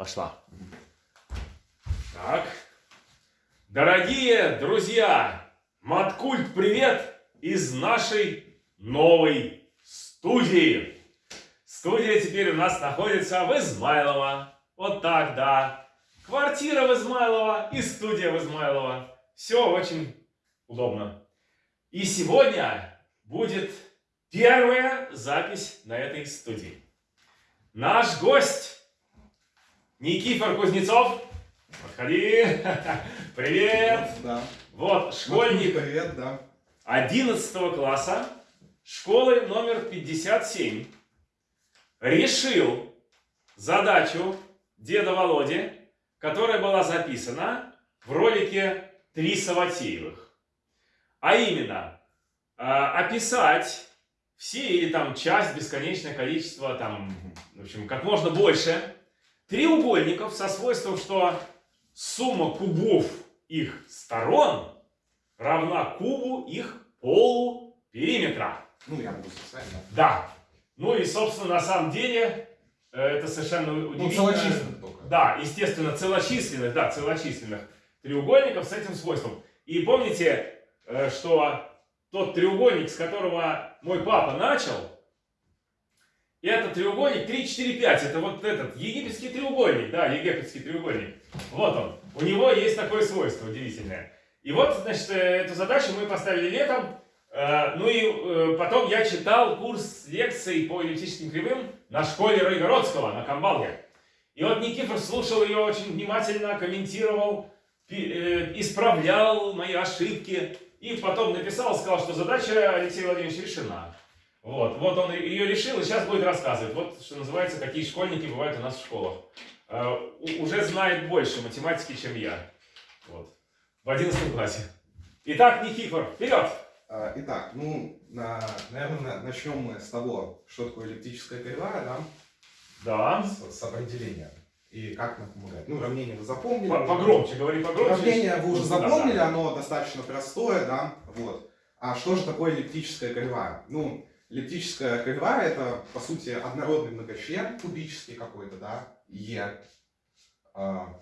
Пошла. Так. Дорогие друзья, Маткульт, привет из нашей новой студии. Студия теперь у нас находится в Измайлово. Вот так, да. Квартира в Измайлово и студия в Измайлово. Все очень удобно. И сегодня будет первая запись на этой студии. Наш гость Никифор Кузнецов. Подходи. Привет. Да. Вот, школьник Привет, да. 11 класса школы номер 57 решил задачу деда Володи, которая была записана в ролике «Три Саватеевых». А именно, э, описать все или там часть, бесконечное количество, там, в общем, как можно больше треугольников со свойством, что сумма кубов их сторон равна кубу их полупериметра. Ну, я могу списать, да. Ну и, собственно, на самом деле, э, это совершенно Ну, удивительно. целочисленных только. Да, естественно, целочисленных, да, целочисленных треугольников с этим свойством. И помните, э, что тот треугольник, с которого мой папа начал, это треугольник 3, 4, 5. Это вот этот египетский треугольник, да, египетский треугольник. Вот он. У него есть такое свойство удивительное. И вот, значит, э, эту задачу мы поставили летом. Э, Ну и э, потом я читал курс лекций по эллиптическим кривым на школе Ройгородского, на Камбалге. И вот Никифор слушал ее очень внимательно, комментировал, исправлял мои ошибки. И потом написал, сказал, что задача Алексея Владимировича решена. Вот, вот он ее решил и сейчас будет рассказывать. Вот, что называется, какие школьники бывают у нас в школах. У- Уже знает больше математики, чем я. Вот. В 11 классе. Итак, Никифор, вперед! А, Итак, ну, на- наверное, начнем мы с того, что такое эллиптическая кривая, да, Да. с, с определением. И как нам помогает. Ну, уравнение вы запомнили. По- Погромче, говори погромче. Уравнение вы уже Ну, да, запомнили, да. оно достаточно простое, да, вот. А что же такое эллиптическая кривая? Ну, эллиптическая кривая это, по сути, однородный многочлен, кубический какой-то, да, Е, а,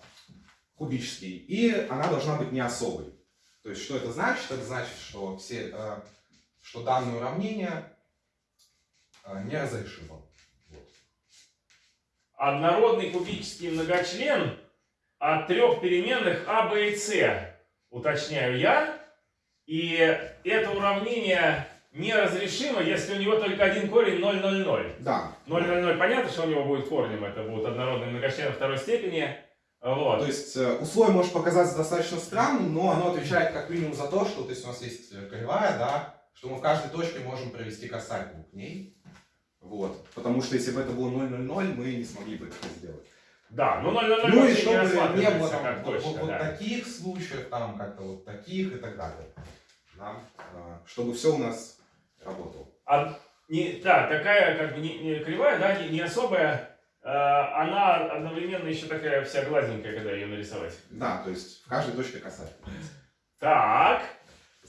кубический, и она должна быть не особой. То есть, что это значит? Это значит, что, все, э, что данное уравнение э, неразрешимо. Вот. Однородный кубический многочлен от трех переменных а, b и c, уточняю я. И это уравнение неразрешимо, если у него только один корень 0, 0, 0. Да. 0, 0, 0, понятно, что у него будет корнем, это будут однородные многочлены второй степени. Вот. То есть э, условие может показаться достаточно странным, но оно отвечает как минимум за то, что то есть у нас есть э, кривая, да, что мы в каждой точке можем провести касательную к ней. Вот. Потому что если бы это было 0, 0, 0, мы не смогли бы это сделать. Да, ну 0, 0, 0 Ну и не чтобы не рассматривается было там как вот, точка, вот- да. таких случаев, там как-то вот таких и так далее. Да? А, Чтобы все у нас работало. А, не, да, такая как бы не, не кривая, да, не, не особая, э, она одновременно еще такая вся гладенькая, когда ее нарисовать. Да, то есть в каждой точке касательная. Так,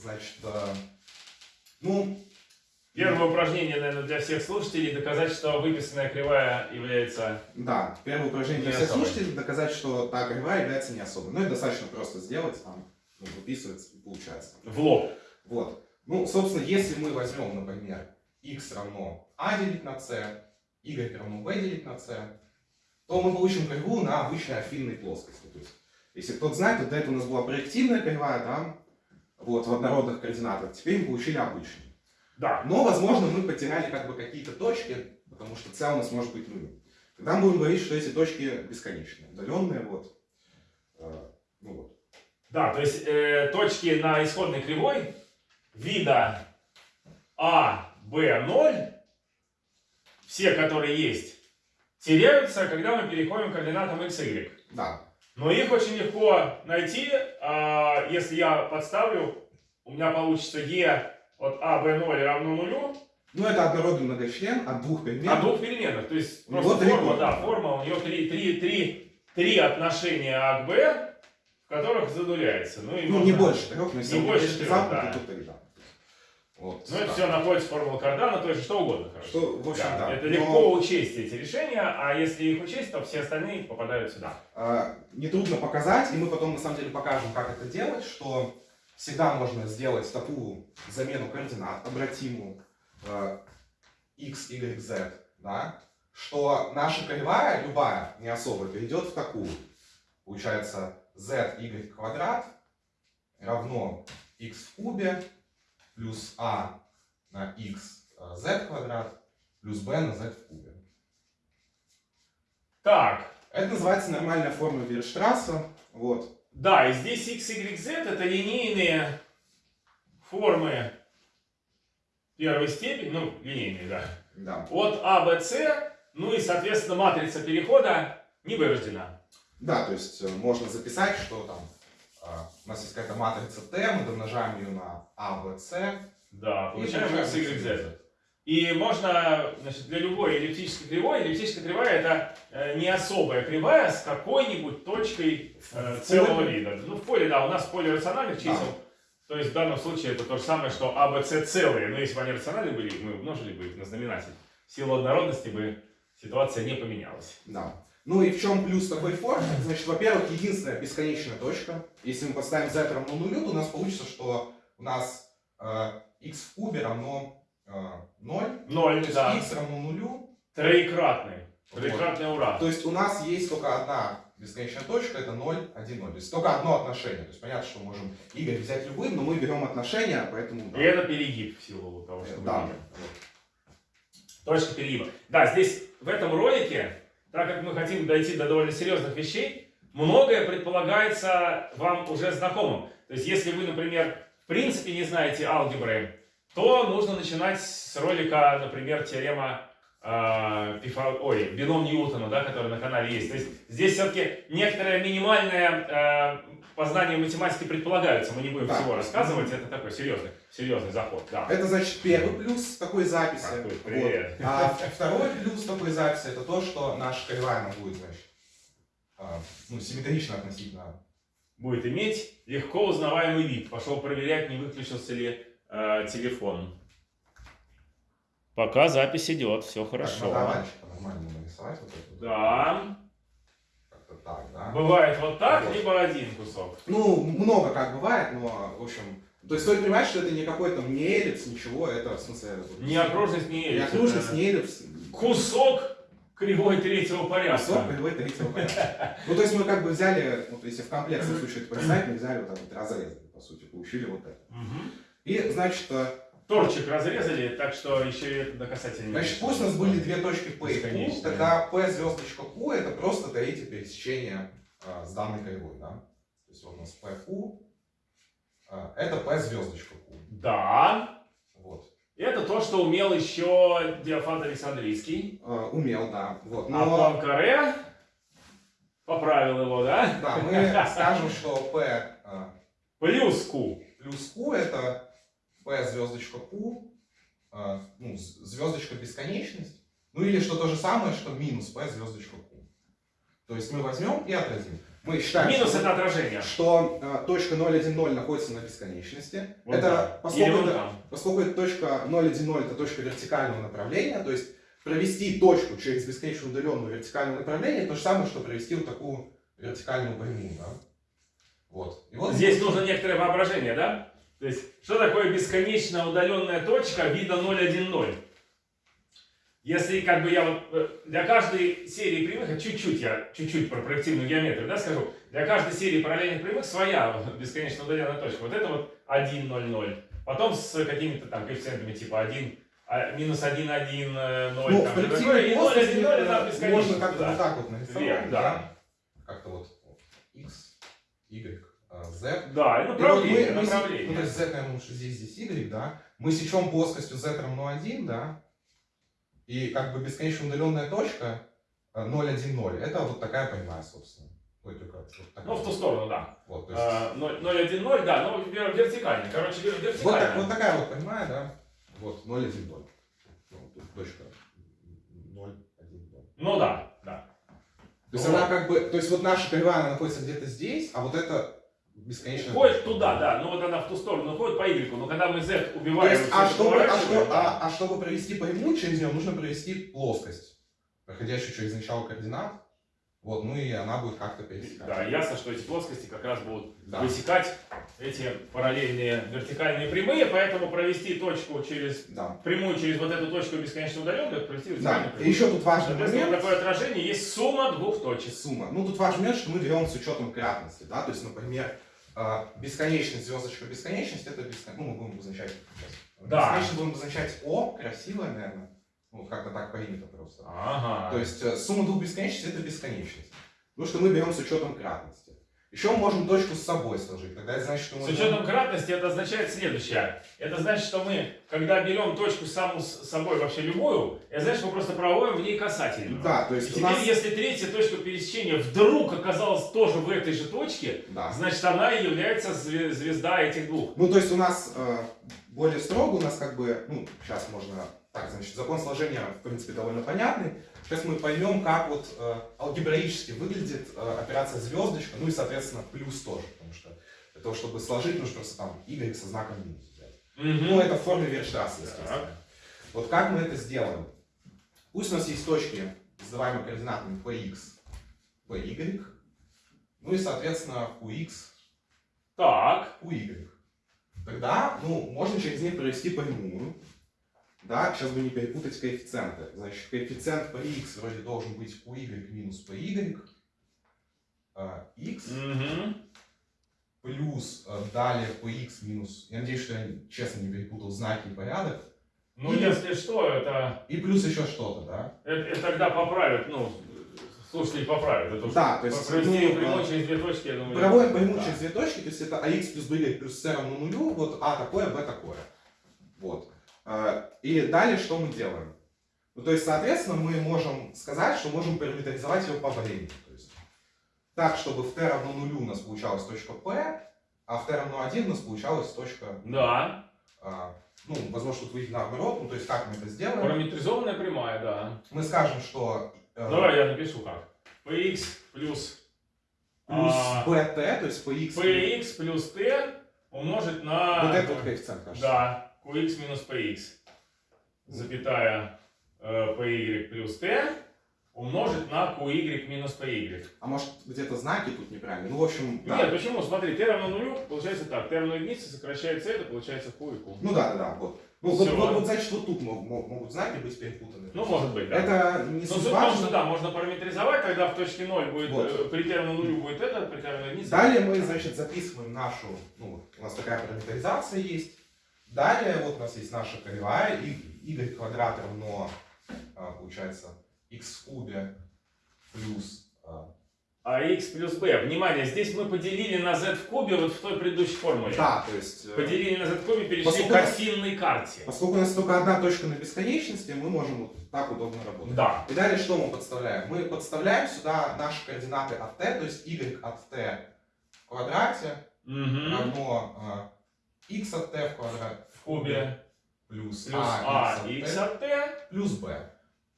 Значит, э, ну, первое упражнение, наверное, для всех слушателей, доказать, что выписанная кривая является... Да, первое упражнение для всех особой. слушателей доказать, что та кривая является не особой. Ну, это достаточно просто сделать, там, ну, выписывается, и получается. В лоб. Вот. Ну, собственно, если мы возьмем, например, x равно a делить на c, y равно b делить на c, то мы получим кривую на обычной афинной плоскости. То есть, если кто-то знает, то до этого у нас была проективная кривая, да, вот, в однородных координатах. Теперь мы получили обычную. Да. Но, возможно, мы потеряли как бы какие-то точки, потому что c у нас может быть нулем. Тогда мы будем говорить, что эти точки бесконечные, удаленные, вот. Э, Ну вот. Да, то есть э, точки на исходной кривой вида А, Б, 0, все, которые есть, теряются, когда мы переходим к координатам x, y. Да. Но их очень легко найти, а, если я подставлю, у меня получится e от а, b, 0 равно нулю, Ну, это однородный многочлен от двух перемен. от двух переменных. То есть просто три форма, да, форма, у нее три, три, три, три отношения а к в которых задуляется. Ну, и Ну, можно- не больше трех, но если Не больше трех, замкнуты, да. то тогда. Вот, Ну, это так. все находится в формуле Кардана, то есть что угодно, короче. Что, в общем, да. Это Но, легко учесть эти решения, а если их учесть, то все остальные попадают сюда. а, нетрудно показать, и мы потом на самом деле покажем, как это делать, что всегда можно сделать такую замену координат, обратимую э, x, y, z, да, что наша кривая, любая, не особо, перейдет в такую. Получается, z, y квадрат равно x в кубе плюс a на x э, z квадрат плюс b на z в кубе. Так, Это называется нормальная форма Вильштрасса. Вот. да, и здесь x, y, z это линейные формы первой степени, ну, линейные, да, Да. от А, Б, С, ну и, соответственно, матрица перехода не вырождена. Да, то есть э, можно записать, что там а, у нас есть какая-то матрица Т, мы домножаем ее на А, Б, С. Да, получаем x, y, z. И можно, значит, для любой эллиптической кривой, эллиптическая кривая это э, не особая кривая с какой-нибудь точкой э, целого вида. Ну, в поле, да, у нас поле рациональных чисел. То есть в данном случае это то же самое, что А, Б, С целые. Но если бы они рациональные были, мы умножили бы их на знаменатель. В силу однородности бы ситуация не поменялась. Да. Ну и в чем плюс такой формы? Значит, во-первых, единственная бесконечная точка. Если мы поставим z равно нулю, то у нас получится, что у нас э, x в кубе равно э, 0. Ноль, То есть да. x равно нулю. Троекратный. Вот. Троекратный ура. То есть у нас есть только одна бесконечная точка, это 0, 1, 0. То есть только одно отношение. То есть понятно, что мы можем y взять любым, но мы берем отношение, поэтому... да. И это перегиб в силу того, что мы Да. видим. Точка перегиба. Да, здесь в этом ролике, так как мы хотим дойти до довольно серьезных вещей, многое предполагается вам уже знакомым. То есть, если вы, например, в принципе не знаете алгебры, то нужно начинать с ролика, например, теорема э, Пифа- ой, бином Ньютона, да, который на канале есть. То есть здесь все-таки некоторое минимальное э, познание математики предполагается. Мы не будем Да. всего рассказывать, это такой серьезный, серьезный заход. Да. Это значит первый плюс такой записи. Какой Вот. привет. А второй плюс такой записи это то, что наша кривая она будет, значит, а, ну, симметрично относительно. Будет иметь легко узнаваемый вид. Пошел проверять, не выключился ли э, телефон. Пока запись идет, все Так, надо хорошо. по-нормальному нарисовать вот это. вот. Да. Так, да? Бывает вот так, Вот. либо один кусок. Ну, много как бывает, но, в общем... То есть стоит понимать, что это не какой-то не эллипс, ничего, это, в смысле... Ни окружность, Не эллипс. окружность, Это не эллипс. Кусок кривой третьего порядка. Кусок кривой третьего порядка. Ну, то есть мы как бы взяли, вот если в комплексном случае это представить, мы взяли вот так вот разрезали, по сути, получили вот это. И, значит, э, Торчик разрезали, так что еще и это до касательно. Значит, пусть у нас были две точки P и Q, тогда P звездочка Q это просто третье пересечение а, с данной кривой, да? То есть вот у нас PQ, а, это P звездочка Q. Да. Вот. Это то, что умел еще Диофант Александрийский. А, умел, да. Вот. А Но, Пуанкаре поправил его, да? да, мы скажем, что P а, Плюс Q. плюс Q это P звездочка Q, а, ну, звездочка бесконечность, ну или что то же самое, что минус P звездочка Q. То есть мы возьмем и отразим. Мы считаем, Минус что- это отражение. что э, точка 0,1,0 находится на бесконечности. Вот это. Или поскольку, вот это, поскольку эта точка 0,1,0 это точка вертикального направления, то есть провести точку через бесконечно удаленное вертикальное направление, то же самое, что провести вот такую вертикальную прямую, да? Вот. И вот Здесь нужно некоторое воображение, да? То есть, что такое бесконечно удаленная точка вида 0,1,0? Если как бы я вот э, для каждой серии прямых, чуть-чуть я, чуть-чуть про проективную геометрию, да, скажу, для каждой серии параллельных прямых своя вот бесконечно удаленная точка. Вот это вот 1, 0, 0. Потом с какими-то там коэффициентами типа 1, а, минус 1, 1, 0, ну, там, в коллективной такое, и 0, 1, 0, плоскости можно как-то да. вот так вот нарисовать, Вверх, да? да. Как-то вот вот x, y, z. Да, и И вот направление, мы- мы направление. ну, то есть z, наверное, лучше здесь, здесь y, да? Мы сечем плоскостью z равно 1, да? И как бы бесконечно удаленная точка э, 0, 1, 0. Это вот такая прямая, собственно. Вот такая. Ну, в ту сторону, да. Вот, то есть, А, 0, 0, 1, 0, да, но вер- вертикально. Короче, вер- вот, вертикально. так- вот такая вот прямая, да? Вот, 0, 1, 0. Ну, тут точка 0, 1, 0. Ну да, да. То есть Ну, она как бы, то есть вот наша кривая, она находится где-то здесь, а вот это бесконечно. Уходит туда, да, ну вот она в ту сторону уходит по Y, но когда мы Z То убиваем, есть, всё а чтобы, а, что- а- а чтобы провести прямую через нее, нужно провести плоскость, проходящую через начало координат. Вот, ну и она будет как-то пересекать. Да, ясно, что эти плоскости как раз будут Да. высекать эти параллельные вертикальные прямые, поэтому провести точку через Да. прямую через вот эту точку бесконечно удаленную, провести Да. вертикальную И прямую. еще тут важный момент. такое отражение есть сумма двух точек. Сумма. Ну, тут важный момент, что мы берем с учетом кратности, да, то есть, например, бесконечность, звездочка бесконечность, это бесконечность, ну, мы будем обозначать сейчас. Да. Бесконечность будем обозначать О, красивое, наверное, ну, как-то так принято просто. Ага. То есть, э, сумма двух бесконечностей это бесконечность. Потому что мы берем с учетом кратности. Еще мы можем точку с собой сложить, тогда это значит, что мы... С учетом кратности это означает следующее. Это значит, что мы, когда берем точку саму с собой вообще любую, это значит, мы просто проводим в ней касательную. Да, то И есть у теперь, нас... если третья точка пересечения вдруг оказалась тоже в этой же точке, Да. значит, она и является зве- звезда этих двух. Ну, то есть у нас э, более строго, у нас как бы, ну, сейчас можно, так, значит, закон сложения, в принципе, довольно понятный. Сейчас мы поймем, как вот э, алгебраически выглядит э, операция звездочка, ну и, соответственно, плюс тоже, потому что для того, чтобы сложить, нужно просто там y со знаком минус взять. Ну, это в форме естественно. Так. Вот как мы это сделаем? Пусть у нас есть точки, называемые координатами px, py, ну и, соответственно, qx, Так. qy. Тогда, ну, можно через них провести прямую. Да, сейчас бы не перепутать коэффициенты. Значит, коэффициент px вроде должен быть qy минус py. а, x плюс а, далее px минус... Я надеюсь, что я честно не перепутал знаки и порядок. Ну, Или- если что, это, И плюс еще что-то, да? это, это тогда поправят, ну, слушатели поправят. Это Да, то есть... провести ну, а, через две точки, я думаю. Проводим прямую да. через две точки, то есть это ax плюс by плюс c равно нулю, вот а такое, b такое. Вот. А, И далее что мы делаем? Ну, то есть, соответственно, мы можем сказать, что можем параметризовать его по времени. То есть, так, чтобы в t равно нулю у нас получалась точка p, а в t равно 1 у нас получалась точка, Да. а, ну, возможно, тут выйдет наоборот, ну, то есть, как мы это сделаем? Параметризованная прямая, да. Мы скажем, что э, Давай я напишу как. px плюс плюс а, bt, то есть px, px плюс t умножить на... вот этот вот коэффициент, кажется. Да, qx минус px, запятая э, py плюс t умножить на qy минус py. А может где-то знаки тут неправильные? Ну, в общем, да. Нет, почему? Смотри, t равно нулю, получается так. t равно единице, сокращается это, получается q и q. Ну да, да, да, вот. Ну, вот, вот, вот, значит, вот тут мог- мог- могут знаки быть перепутаны. Ну, может быть, да. Это не Ну, суть в том, что да, можно параметризовать, тогда в точке 0 будет, Вот. э, при равно нулю будет это, при равно единице. Далее мы, значит, записываем нашу, ну, у нас такая параметризация есть. Далее вот у нас есть наша кривая, и y квадрат равно, а, получается, x в кубе плюс... а, А x плюс b. Внимание, здесь мы поделили на z в кубе вот в той предыдущей формуле. Да, то есть... э, Поделили на z в кубе, перешли Поскольку- к осинной карте. Поскольку у нас только одна точка на бесконечности, мы можем вот так удобно работать. Да. И далее что мы подставляем? Мы подставляем сюда наши координаты от t, то есть y от t в квадрате Мгм. равно а, x от t в квадрате В кубе плюс, плюс а, а x x от t плюс b.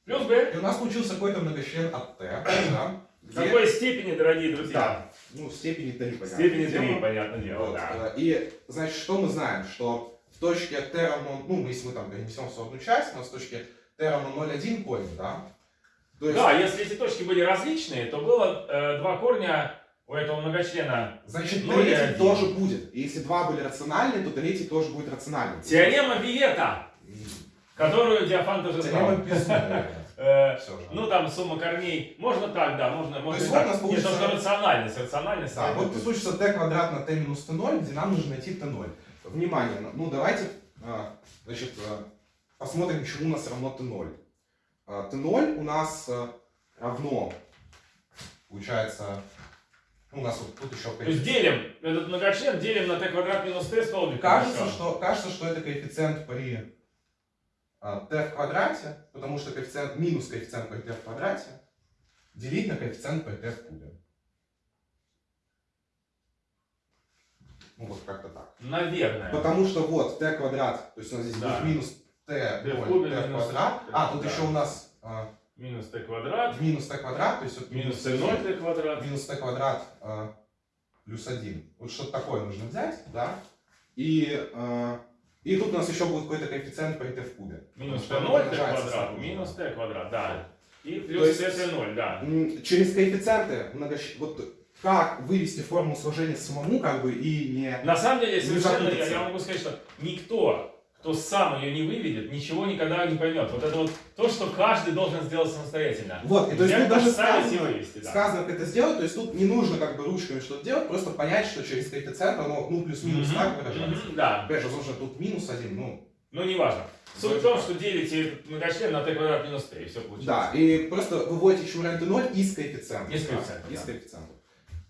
плюс b. И у нас получился какой-то многочлен от t, да, В где- какой степени, дорогие друзья? Да, ну, в степени 3, В понятно. степени Тема. 3, понятное дело, Вот, да. И, значит, что мы знаем? Что в точке t равно, ну, если мы там перенесем в одну часть, у нас в точке t равно 0,1 корень, да? То есть, Да, если эти точки были различные, то было э, два корня у этого многочлена. значит, и третий тоже будет. И если два были рациональные, то третий тоже будет рациональным. Теорема Виета, которую тоже Теорема знал. Э. Ну, там сумма корней. Можно так, да, можно, можно есть вот у нас Нет, получится- то, что рациональность, рациональность. Да, вот получится t квадрат на t минус t0, где нам нужно найти t0. Внимание, ну давайте, а, значит, а, посмотрим, чему у нас равно t0. А, t0 у нас равно, получается, ну, у нас вот тут еще То есть делим этот многочлен, делим на t квадрат минус t столбик. Кажется, что, кажется, что это коэффициент при а, t в квадрате, потому что коэффициент минус коэффициент при t в квадрате делить на коэффициент при t в кубе. Ну вот как-то так. Наверное. Потому что вот t квадрат, то есть у нас здесь Да. будет минус t, T в кубе t в квадрат. А, тут да. еще у нас а, Минус t квадрат, минус t квадрат, то есть вот минус t0, t0 t квадрат. минус t квадрат а, плюс 1. Вот что-то такое нужно взять, да? И, э, и тут у нас еще будет какой-то коэффициент при t в кубе. Минус Потому t что 0 t умножается квадрат, минус t квадрат, да. И плюс t 0 да. Через коэффициенты многощ... вот как вывести формулу сложения самому, как бы, и не... На самом деле, совершенно, я, я могу сказать, что никто, кто сам ее не выведет, ничего никогда не поймет. Вот это вот то, что каждый должен сделать самостоятельно. Вот, и то есть тут даже сказано, вывести, да. сказано, как это сделать, то есть тут не нужно как бы ручками что-то делать, просто понять, что через коэффициент оно, ну, плюс-минус Мгм, так выражается. мгм, Да, Опять же, возможно, тут минус один, ну, ну неважно. Суть Вроде в том, что делите многочлен на t квадрат минус t, и все получилось. да, и просто выводите еще варианты 0 из коэффициента. Из да, коэффициента, Из да. коэффициента.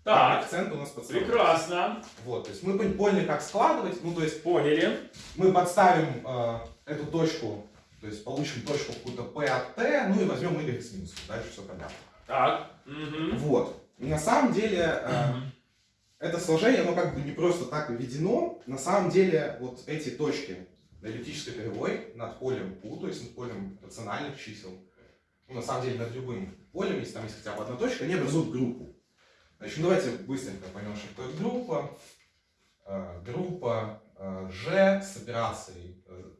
Так, коэффициент у нас подставляется. прекрасно, Вот, то есть мы пон- поняли, как складывать, ну, то есть поняли. мы подставим э, эту точку, то есть получим точку какую-то p от t, ну и возьмем y с минусом, дальше все понятно. Так, мгм. Вот. И на самом деле э, Мгм. это сложение, оно как бы не просто так введено. На самом деле вот эти точки на эллиптической кривой над полем Q, то есть над полем рациональных чисел, ну, на самом деле над любым полем, если там есть хотя бы одна точка, они образуют группу. Значит, давайте быстренько поймем, что такое группа. Э, группа э, G с операцией э,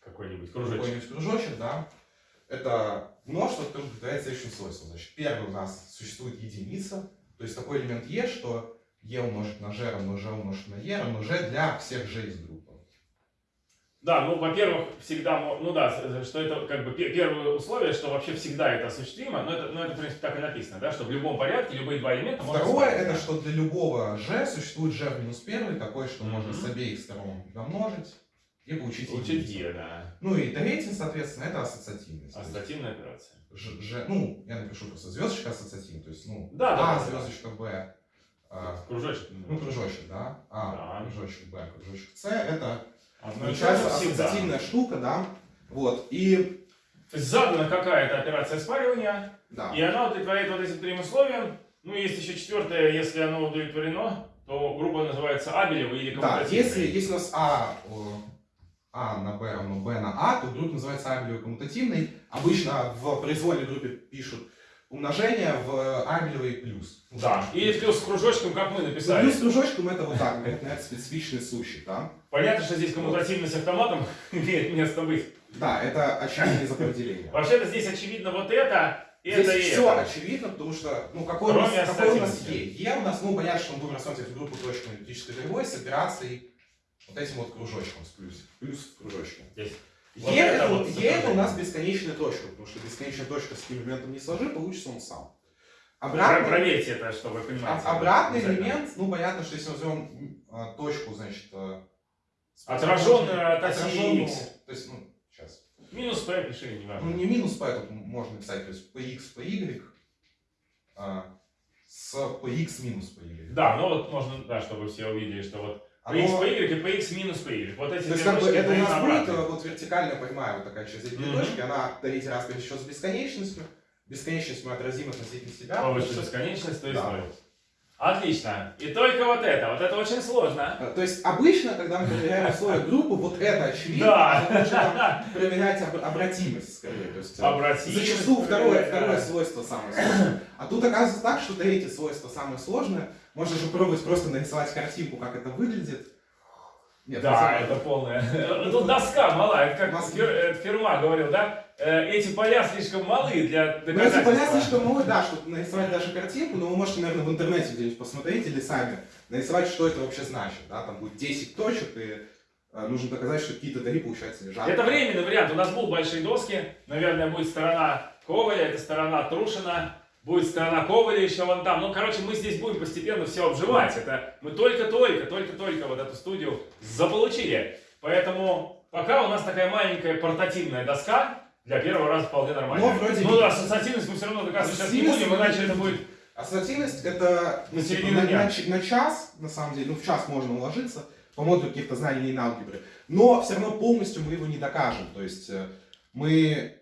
Какой-нибудь кружочек. какой-нибудь кружочек, да, это множество, которое повторяет следующим свойством. Значит, первый у нас существует единица, то есть такой элемент e, что e умножить на g равно g умножить на e равно g для всех g из группы. Да, ну, во-первых, всегда, ну да, что это как бы пе- первое условие, что вообще всегда это осуществимо, но это, ну, это, в принципе, так и написано, да, что в любом порядке любые два элемента можно Второе, это что для любого g существует g минус первый, такой, что можно Мгм. с обеих сторон домножить и получить Учить единицу. Е, да. Ну и третий, соответственно, это ассоциативность. Ассоциативная операция. Ж, Ж- ну, я напишу просто звездочка ассоциативная, то есть, ну, Да, да, А, да. звездочка Б, а, Кружочек. Ну, кружочек, да. А, Да. кружочек Б, кружочек С. Это Получается ассоциативная штука, да. Вот. И, То есть задана какая-то операция спаривания, да. и она удовлетворяет вот этим трем условиям. Ну, есть еще четвертое, если оно удовлетворено, то группа называется Абелева или Да, коммутативная. если, если у нас А, а на Б равно Б на А, то группа называется Абелевой коммутативной. Обычно в произвольной группе пишут умножение в Абелевой плюс. Ну, Да, и плюс с кружочком, как мы Ну, написали. плюс кружочком это вот так, это специфичный случай, да. Понятно, что здесь коммутативность автоматом имеет место быть. Да, это очевидно из определения. Вообще-то здесь очевидно вот это, и это и Здесь все это. очевидно, потому что, ну, какой, у нас, какой у нас. Е? Е у нас, ну, понятно, что мы будем рассматривать в группу точно эллиптической кривой с операцией вот этим вот кружочком, с плюс, плюс в кружочке. Здесь. Е, Вот это, это вот Е это у нас бесконечная точка, потому что бесконечная точка с каким элементом не сложи, получится он сам. Обратный, Проверьте это, чтобы вы понимали. а- обратный элемент, ну, понятно, что если мы возьмем а, точку, значит, а, Отраженную от оси X. то есть, ну, сейчас, Минус P пиши, не ну, важно. не минус p, тут можно написать, то есть px, py, а, с px минус py. Да, ну вот можно, да, чтобы все увидели, что вот px по y и px минус по y. Вот эти то есть как бы это у нас будет э, вот вертикальная прямая вот такая через эти Мгм. точки, она третий раз пересечет с бесконечностью, бесконечность мы отразим относительно себя. Повыше что- бесконечность, то есть Да. Отлично. И только вот это. Вот это очень сложно. Э, То есть обычно, когда мы проверяем условия группы, вот это очевидно, Да. а там проверять об- обратимость скорее. То есть, э, Обратимость. Зачастую второе, второе свойство самое сложное. А тут оказывается так, что третье свойство самое сложное. Можно же пробовать просто нарисовать картинку, как это выглядит. Нет, Да, это полная. Тут доска мала, это как э, Ферма говорил, да? Э, Эти поля слишком малы для Ну, эти поля слишком малы, да, чтобы нарисовать даже картинку, но вы можете, наверное, в интернете где-нибудь посмотреть или сами нарисовать, что это вообще значит. Да? Там будет 10 точек, и э, нужно доказать, что какие-то дали, получается, лежат. Это временный вариант. У нас будут большие доски. Наверное, будет сторона Коваля, это сторона Трушина. Будет сторона Коваля еще вон там. Ну, короче, мы здесь будем постепенно все обживать. Это мы только-только, только-только вот эту студию заполучили. Поэтому пока у нас такая маленькая портативная доска, для первого раза вполне нормально. Но вроде ну да, ассоциативность мы все равно доказывать сейчас не будем, иначе это будет... Ассоциативность это На ну, типа, середину на, дня. на на час, на самом деле, ну в час можно уложиться по модулю каких-то знаний линейной алгебры, но все равно полностью мы его не докажем. То есть э, мы...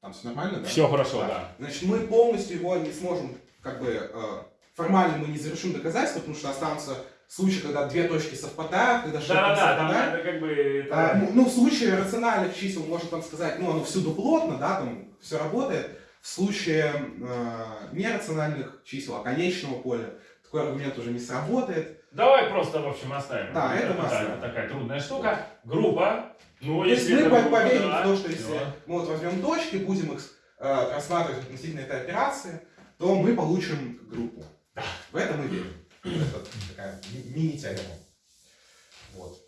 Там все нормально, да? Все хорошо, да. Значит, мы полностью его не сможем, как бы, э, формально мы не завершим доказательство, потому что останутся случаи, когда две точки совпадают, когда что-то Да-да-да, там совпадает. это как бы... это- А, ну, ну, в случае рациональных чисел можно там сказать, ну, оно всюду плотно, да, там все работает. В случае э, нерациональных чисел, а конечного поля, такой аргумент уже не сработает. Давай просто, в общем, оставим. Да, это мы да, оставим. это такая трудная штука. Группа. Ну, То если мы группа, поверим да, в то, что если мы вот возьмем точки, будем их э, рассматривать относительно этой операции, то мы получим группу. В это мы верим. Это такая ми- мини-теорема. Вот.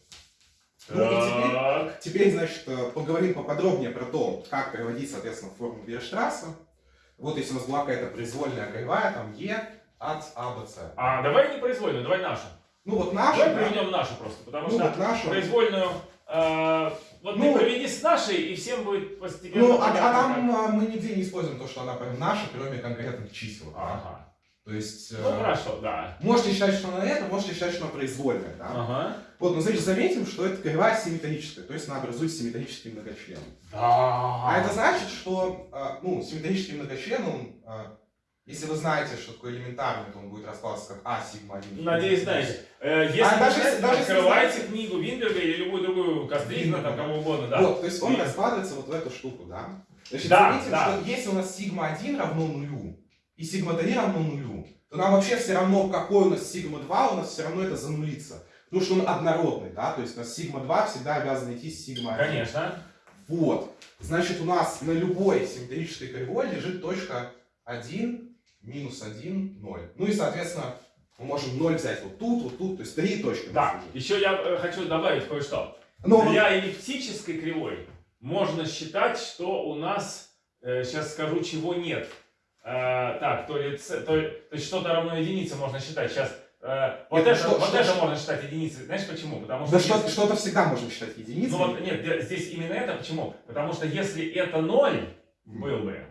Ну теперь, теперь, значит, э, поговорим поподробнее про то, как переводить, соответственно, форму Вирштрасса. Вот если у нас была какая-то произвольная кривая, там Е от А С. А давай не произвольную, давай нашу. Ну вот наша, Давай да, приведем нашу просто, потому ну что вот наша. произвольную. э, вот Ну, ты проведи с нашей, и всем будет постепенно. Ну, а, а там а, мы нигде не используем то, что она прям наша, кроме конкретных чисел. как-. Ага. То есть... Ну э, хорошо, да. Можете считать, что она это, можете считать, что она произвольная. Да? Ага. Вот, но значит, заметим, что эта кривая симметрическая, то есть она образует симметрический многочлен. Да. А это значит, что а, ну, симметрический многочлен, он, а, если вы знаете, что такое элементарный, то он будет раскладываться как А сигма 1. Надеюсь, знаете. Э, Если А даже знаете, если- даже если открывайте книгу Виндерга или любую другую Костригна, там кого угодно, да. Вот, то есть он раскладывается вот в эту штуку, да? Значит, Да, заметим, да. что если у нас сигма 1 равно нулю, и сигма 3 равно нулю, то нам вообще все равно, какой у нас сигма 2, у нас все равно это занулится. Потому что он однородный, да, то есть у нас сигма 2 всегда обязан идти с сигма 1. Конечно. Вот. Значит, у нас на любой симметрической кривой лежит точка 1, минус 1, 0. Ну и, соответственно, мы можем 0 взять вот тут, вот тут, то есть три точки. Да. Еще я э, хочу добавить кое-что. Но Для эллиптической кривой можно считать, что у нас, сейчас скажу, чего нет. Э, так, то ли, то, то есть что-то равно единице можно считать. Сейчас вот, Нет, это, ну что- вот что- это что- можно считать единицей. Знаешь почему? Потому что да если- что- что-то всегда можно считать единицей. Ну вот нет, де- здесь именно это почему? Потому что если это ноль был бы,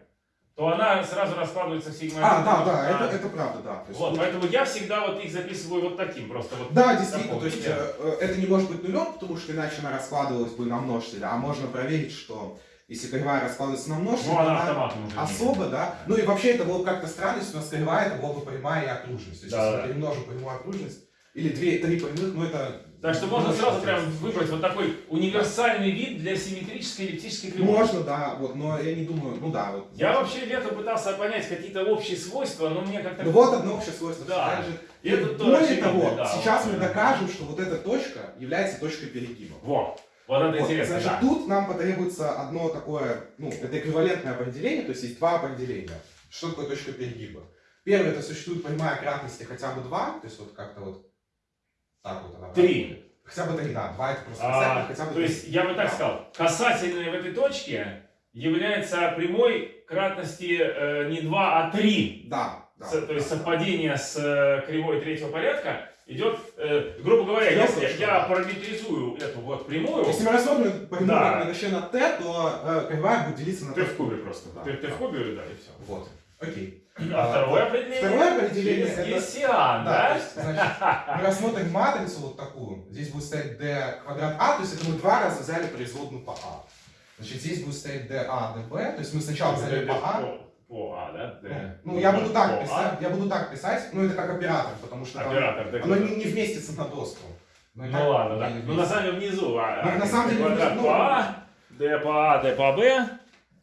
то она сразу раскладывается в сигма. А, да, да, это, это правда, да. То есть Вот, поэтому я всегда вот их записываю вот таким, просто вот. Да, действительно, то есть э, э, это не может быть нулем, потому что иначе она раскладывалась бы на множитель, а можно проверить, что если кривая раскладывается на множитель, Ну, она она особо, да. Ну и вообще это было бы как-то странно, если у нас кривая, это была бы прямая и окружность. То есть Да, если да. мы перемножим прямую окружность, или две, три прямых, ну это... Так что можно сразу прям выбрать вот такой универсальный вид для симметрической эллиптической кривой. Можно, да, вот, но я не думаю, ну да, вот. Я вообще летом пытался понять какие-то общие свойства, но мне как-то... Ну вот одно общее свойство Да. лежит. И это тоже Более того, да, сейчас вот, мы да. докажем, что вот эта точка является точкой перегиба. Вот, вот это Вот, интересно, значит, да. тут нам потребуется одно такое, ну, это эквивалентное определение, то есть есть два определения. Что такое точка перегиба? Первое, это существует прямая кратности хотя бы 2, то есть вот как-то вот так вот она. Три. Хотя бы 3, да, 2 это просто А, хотя бы то три. есть я бы так Да. сказал, касательная в этой точке является прямой кратности э, не 2, а 3. Да, да. С- то есть да, совпадение с э, кривой третьего порядка идет, э, грубо говоря, Трёх если точно, я да. параметризую эту вот прямую, Если мы рассмотрим прямую Да. многочлен на t, то э, кривая будет делиться на ты t в кубе просто. Да. Ты, ты в кубе, да, и все. Вот, окей. А второе определение? Второе определение через это- Гессиан, Да, да? есть, значит, мы рассмотрим матрицу вот такую. Здесь будет стоять d квадрат а, то есть это мы два раза взяли производную по а. Значит, здесь будет стоять dA, dB, то есть мы сначала взяли по а. По, А, да? Д. Ну, я буду так А. писать, я буду так писать, ну это как оператор, потому что там Оператор, да. оно не, не вместится на доску. Но и так Ну ладно, да. Ну на самом деле внизу. А, Ну, а, на самом деле квадрат внизу, по ну, А, Д по А, Д по Б.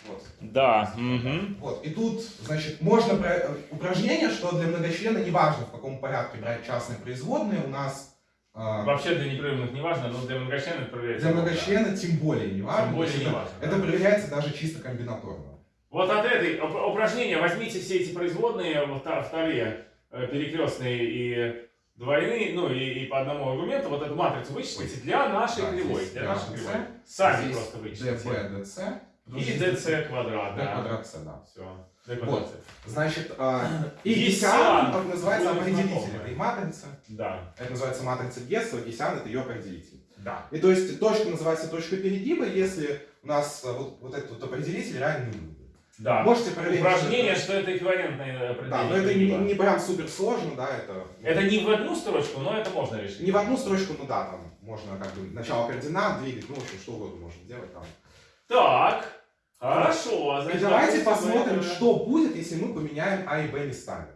Вот. Да. Угу. Вот, и тут, значит, можно про- э, упражнение, что для многочлена не важно, в каком порядке брать частные производные, у нас э, Вообще для непрерывных не важно, но для многочлена это проверяется. для многочлена тем более не важно. Тем более не это- важно, Это да. проверяется даже чисто комбинаторно. Вот от этой уп- упражнения возьмите все эти производные, вторые э, перекрестные и двойные, ну и, и по одному аргументу, вот эту матрицу вычислите для нашей Да, кривой. Для нашей кривой. Сами здесь просто вычислите. dB, dc. И dc квадрат, d да. квадрат c, да. Все. d квадрат. Вот. Значит, э, и Есть Гессиан, сиан. как называется определитель этой матрицы. Да. Это называется матрица Гесса, Гессиан это ее определитель. Да. И то есть точка называется точка перегиба, если у нас э, вот, вот этот вот определитель равен нулю. Да. Можете проверить. Упражнение, что что это эквивалентное это- определение. Да, но это не, не прям супер сложно, да, это... Это не в одну строчку, но это можно решить. Не в одну строчку, ну да, там можно как бы начало координат двигать, ну, в общем, что угодно можно делать там. Так, хорошо. И Значит, давайте допустим, посмотрим, это- что будет, если мы поменяем А и Б местами.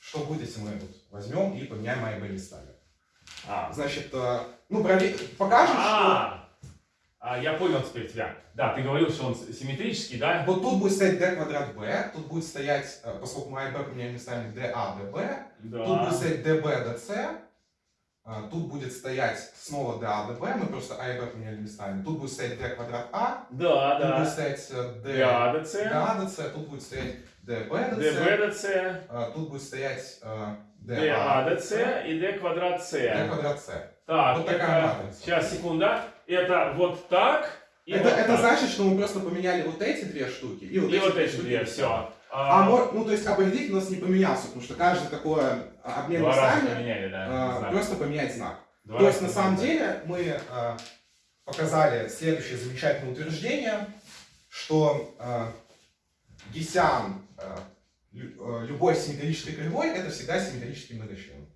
Что будет, если мы вот возьмем и поменяем А и Б местами. А, Значит, э, ну, покажем, что... А, А, я понял теперь тебя. Да, ты говорил, что он симметрический, да? Вот тут будет стоять d квадрат b, тут будет стоять, э, поскольку мы а и b поменяли местами, dA, db, Да. тут будет стоять db, dc, а, тут будет стоять снова dA, db, мы просто а и b поменяли местами, тут будет стоять d квадрат а, Да, тут будет да. стоять э, d, ДАДЦ, dA, dc, тут будет стоять db, dc, ДБДЦ, а, тут будет стоять э, dA, ДАДЦ и Д квадрат d С. квадрат c. Так, Вот такая это... матрица. Сейчас, секунда. Это вот так и Это, вот это так. значит, что мы просто поменяли вот эти две штуки и вот И эти вот две эти две, все. А, мо- ну, то есть определитель у нас не поменялся, потому что каждый такой а, обмен Два местами поменяли, да. а, знак. просто поменять знак. Два то есть на самом деле мы а, показали следующее замечательное утверждение, что а, Гессиан а, а, любой симметрической кривой это всегда симметрический многочлен.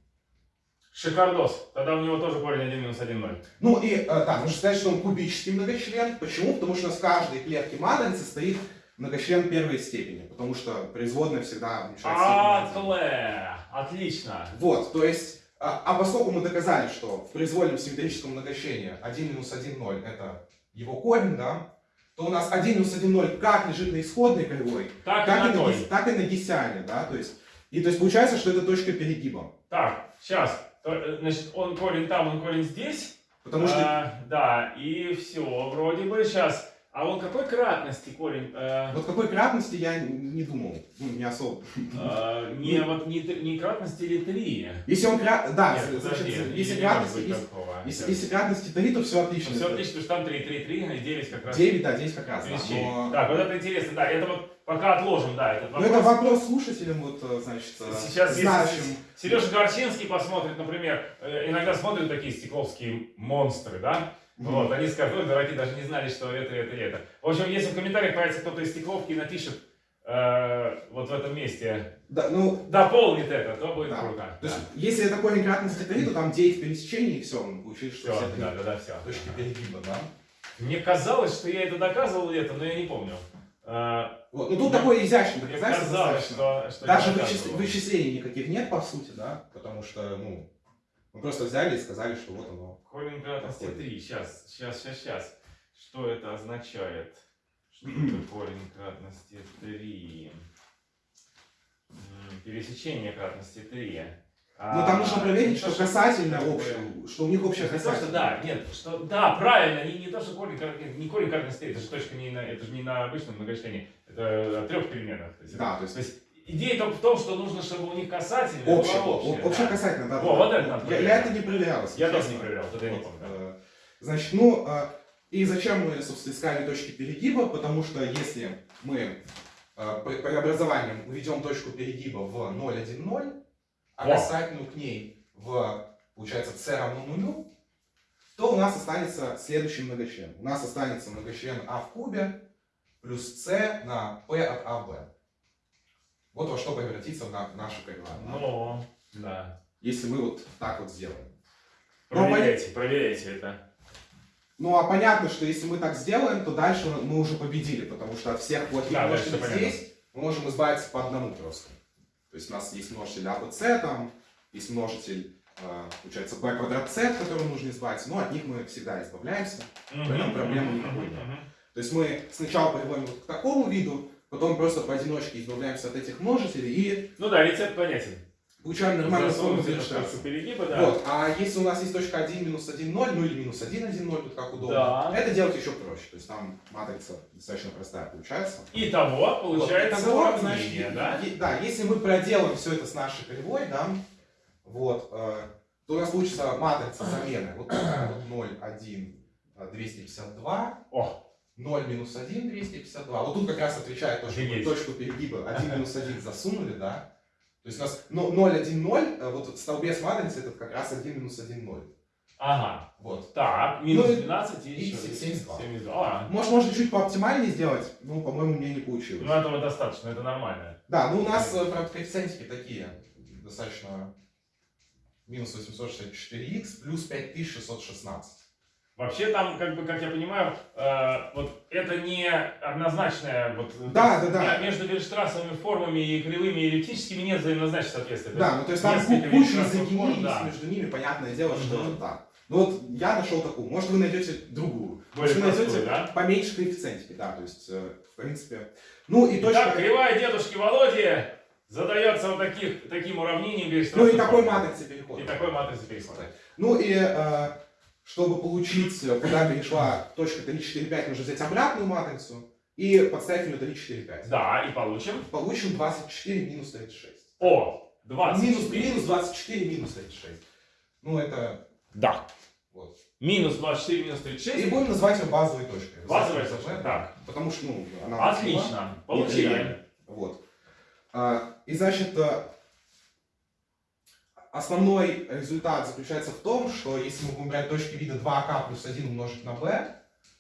Шикардос. Тогда у него тоже корень 1 минус 1, 0. Ну и а, да, нужно сказать, что он кубический многочлен. Почему? Потому что у нас в каждой клетке матрицы стоит многочлен первой степени, потому что производная всегда уменьшает. Атле. Отлично. Вот, то есть, а, а поскольку мы доказали, что в произвольном симметрическом многочлене 1 минус 1, 0 это его корень, да, то у нас 1 минус 1, 0 как лежит на исходной кривой, Так, так, и и на гис- так и на гессиане, да, то есть, и то есть получается, что это точка перегиба, Так, сейчас. Значит, он корень там, он корень здесь. потому что, А, да, и все, вроде бы сейчас. А он какой кратности корень? Э, вот какой кратности я не думал, ну, не особо. э, не, вот, не, не кратности или 3? Если он крат, да, Нет, значит, подожди, если кратности, если, если, если кратности 3, то все отлично. Все отлично, потому что там 3, 3, 3, и 9 как раз. 9, да, 10 как раз, да, 34. но- Так, вот это интересно, да, это вот пока отложим, да, этот Ну, вопрос. это вопрос слушателям, вот, э, значит, э, Сейчас знающим. Сережа Горчинский посмотрит, например, э, иногда смотрят такие стекловские монстры, да? Вот, они скажут, дураки даже не знали, что это, это это. В общем, если в комментариях появится кто-то из стекловки и напишет э, вот в этом месте, Да, ну, дополнит это, то будет Да. круто. То есть, если это корень кратности 3, то там 9 пересечений, и все, мы получили, что Все, да, да, да, все. точки перегиба, да? Мне казалось, что я это доказывал это, но я не помню. Э, Вот. Ну, тут такое изящное доказательство казалось, достаточно. что, что Даже вычис- вычислений никаких нет, по сути, да? Потому что, ну, мы просто взяли и сказали, что вот оно. Корень кратности Какой? 3. Сейчас, сейчас, сейчас, сейчас. Что это означает? Что это корень кратности 3? Пересечение кратности 3. Но там нужно проверить, что касательно такое. общее, что у них что касательное. да, нет, что да, правильно, не, не то, что корень, не корень кратности 3, это же точка не на, это же не на обычном многочлене, это о трех переменных. То есть, Да, это- то есть то есть идея только в том, что нужно, чтобы у них касательное было общее, общее, о- общее да. касательное, да. Во, да, вот это надо я, я это не проверял, Я тоже не проверял, это я не Вот, помню. да. э, Значит, ну, э, и зачем мы, собственно, искали точки перегиба? Потому что если мы э, преобразованием уведем точку перегиба в 0,1,0, а Во. касательную к ней в, получается, c равно нулю, то у нас останется следующий многочлен. У нас останется многочлен а в кубе плюс c на p от ab. Вот во что превратится на, наша кривая. да? Ну, да. Если мы вот так вот сделаем. Ну, Проверяйте, проверяйте это. Ну а понятно, что если мы так сделаем, то дальше мы уже победили, потому что от всех плохих Да, множителей дальше понятно. здесь мы можем избавиться по одному просто. То есть у нас есть множитель ABC, там есть множитель, э, получается, b квадрат c, от которого нужно избавиться, но от них мы всегда избавляемся. Поэтому проблемы никакой нет. То есть мы сначала приводим вот к такому виду, потом просто поодиночке избавляемся от этих множителей и Ну да, рецепт понятен. получаем нормальную форму перегиба, да. Вот, а если у нас есть точка 1 минус 1, 0, ну или минус 1, 1, 0, тут как удобно, Да. это делать еще проще. То есть там матрица достаточно простая получается. Итого получается Вот, итого, значит, да? да, если мы проделаем все это с нашей кривой, да, вот, э, то у нас получится матрица замены. Вот такая вот 0, 1, э, 252, О, 0 минус 1, 252. Вот тут как раз отвечает то, что мы точку перегиба 1 минус 1 засунули, да. То есть у нас ну, 0, 1, 0, э, вот в столбе с матрицей это как раз 1 минус 1, 0. ага. Вот. Так, минус Ну и- 12 и, и еще 72. 72. А, Может, можно чуть пооптимальнее сделать, но, по-моему, мне не получилось. ну этого достаточно, это нормально. Да, ну у нас, э, правда, коэффициентики такие, достаточно минус 864х плюс 5616. Вообще там, как бы, как я понимаю, э, вот это не однозначное, вот, Да, да, да. ме- Между вирштрассовыми формами и кривыми и эллиптическими нет взаимозначного соответствия. Да, ну то есть там куча форм, да. между ними, понятное дело, что Мгм. да. Ну вот я нашел такую, может вы найдете другую. Более Может вы найдете простую, да? поменьше коэффициентики, да, то есть, э, в принципе. Ну и точка... Итак, кривая дедушки Володи задается вот таких, таким уравнением Ну и такой матрицы перехода. И такой матрицы перехода. Ну и э, чтобы получить, куда перешла точка 3, 4, 5, нужно взять обратную матрицу и подставить в нее 3, 4, 5. Да, и получим. Получим 24 минус 36. О, 20. Минус, минус 24 минус 36. Ну это Да. вот. Минус 24 минус И 36. будем называть ее базовой точкой. Базовая точка. Так. Потому что, ну, она... Отлично. Получили. Вот. А, И значит, э, основной результат заключается в том, что если мы будем брать точки вида 2к плюс 1 умножить на b,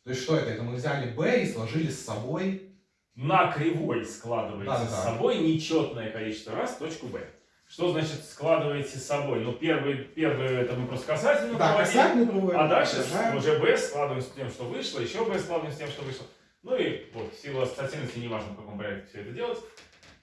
то есть что это? Это мы взяли b и сложили с собой. На кривой складываете Да-да-да. с собой нечетное количество раз точку B. Что значит складываете с собой? Ну, первый, первый это мы просто касательно Да, проводили. касательно проводим. А дальше продолжаем. уже B складываем с тем, что вышло, еще B складываем с тем, что вышло. Ну и вот, в силу ассоциативности, неважно в каком порядке все это делать.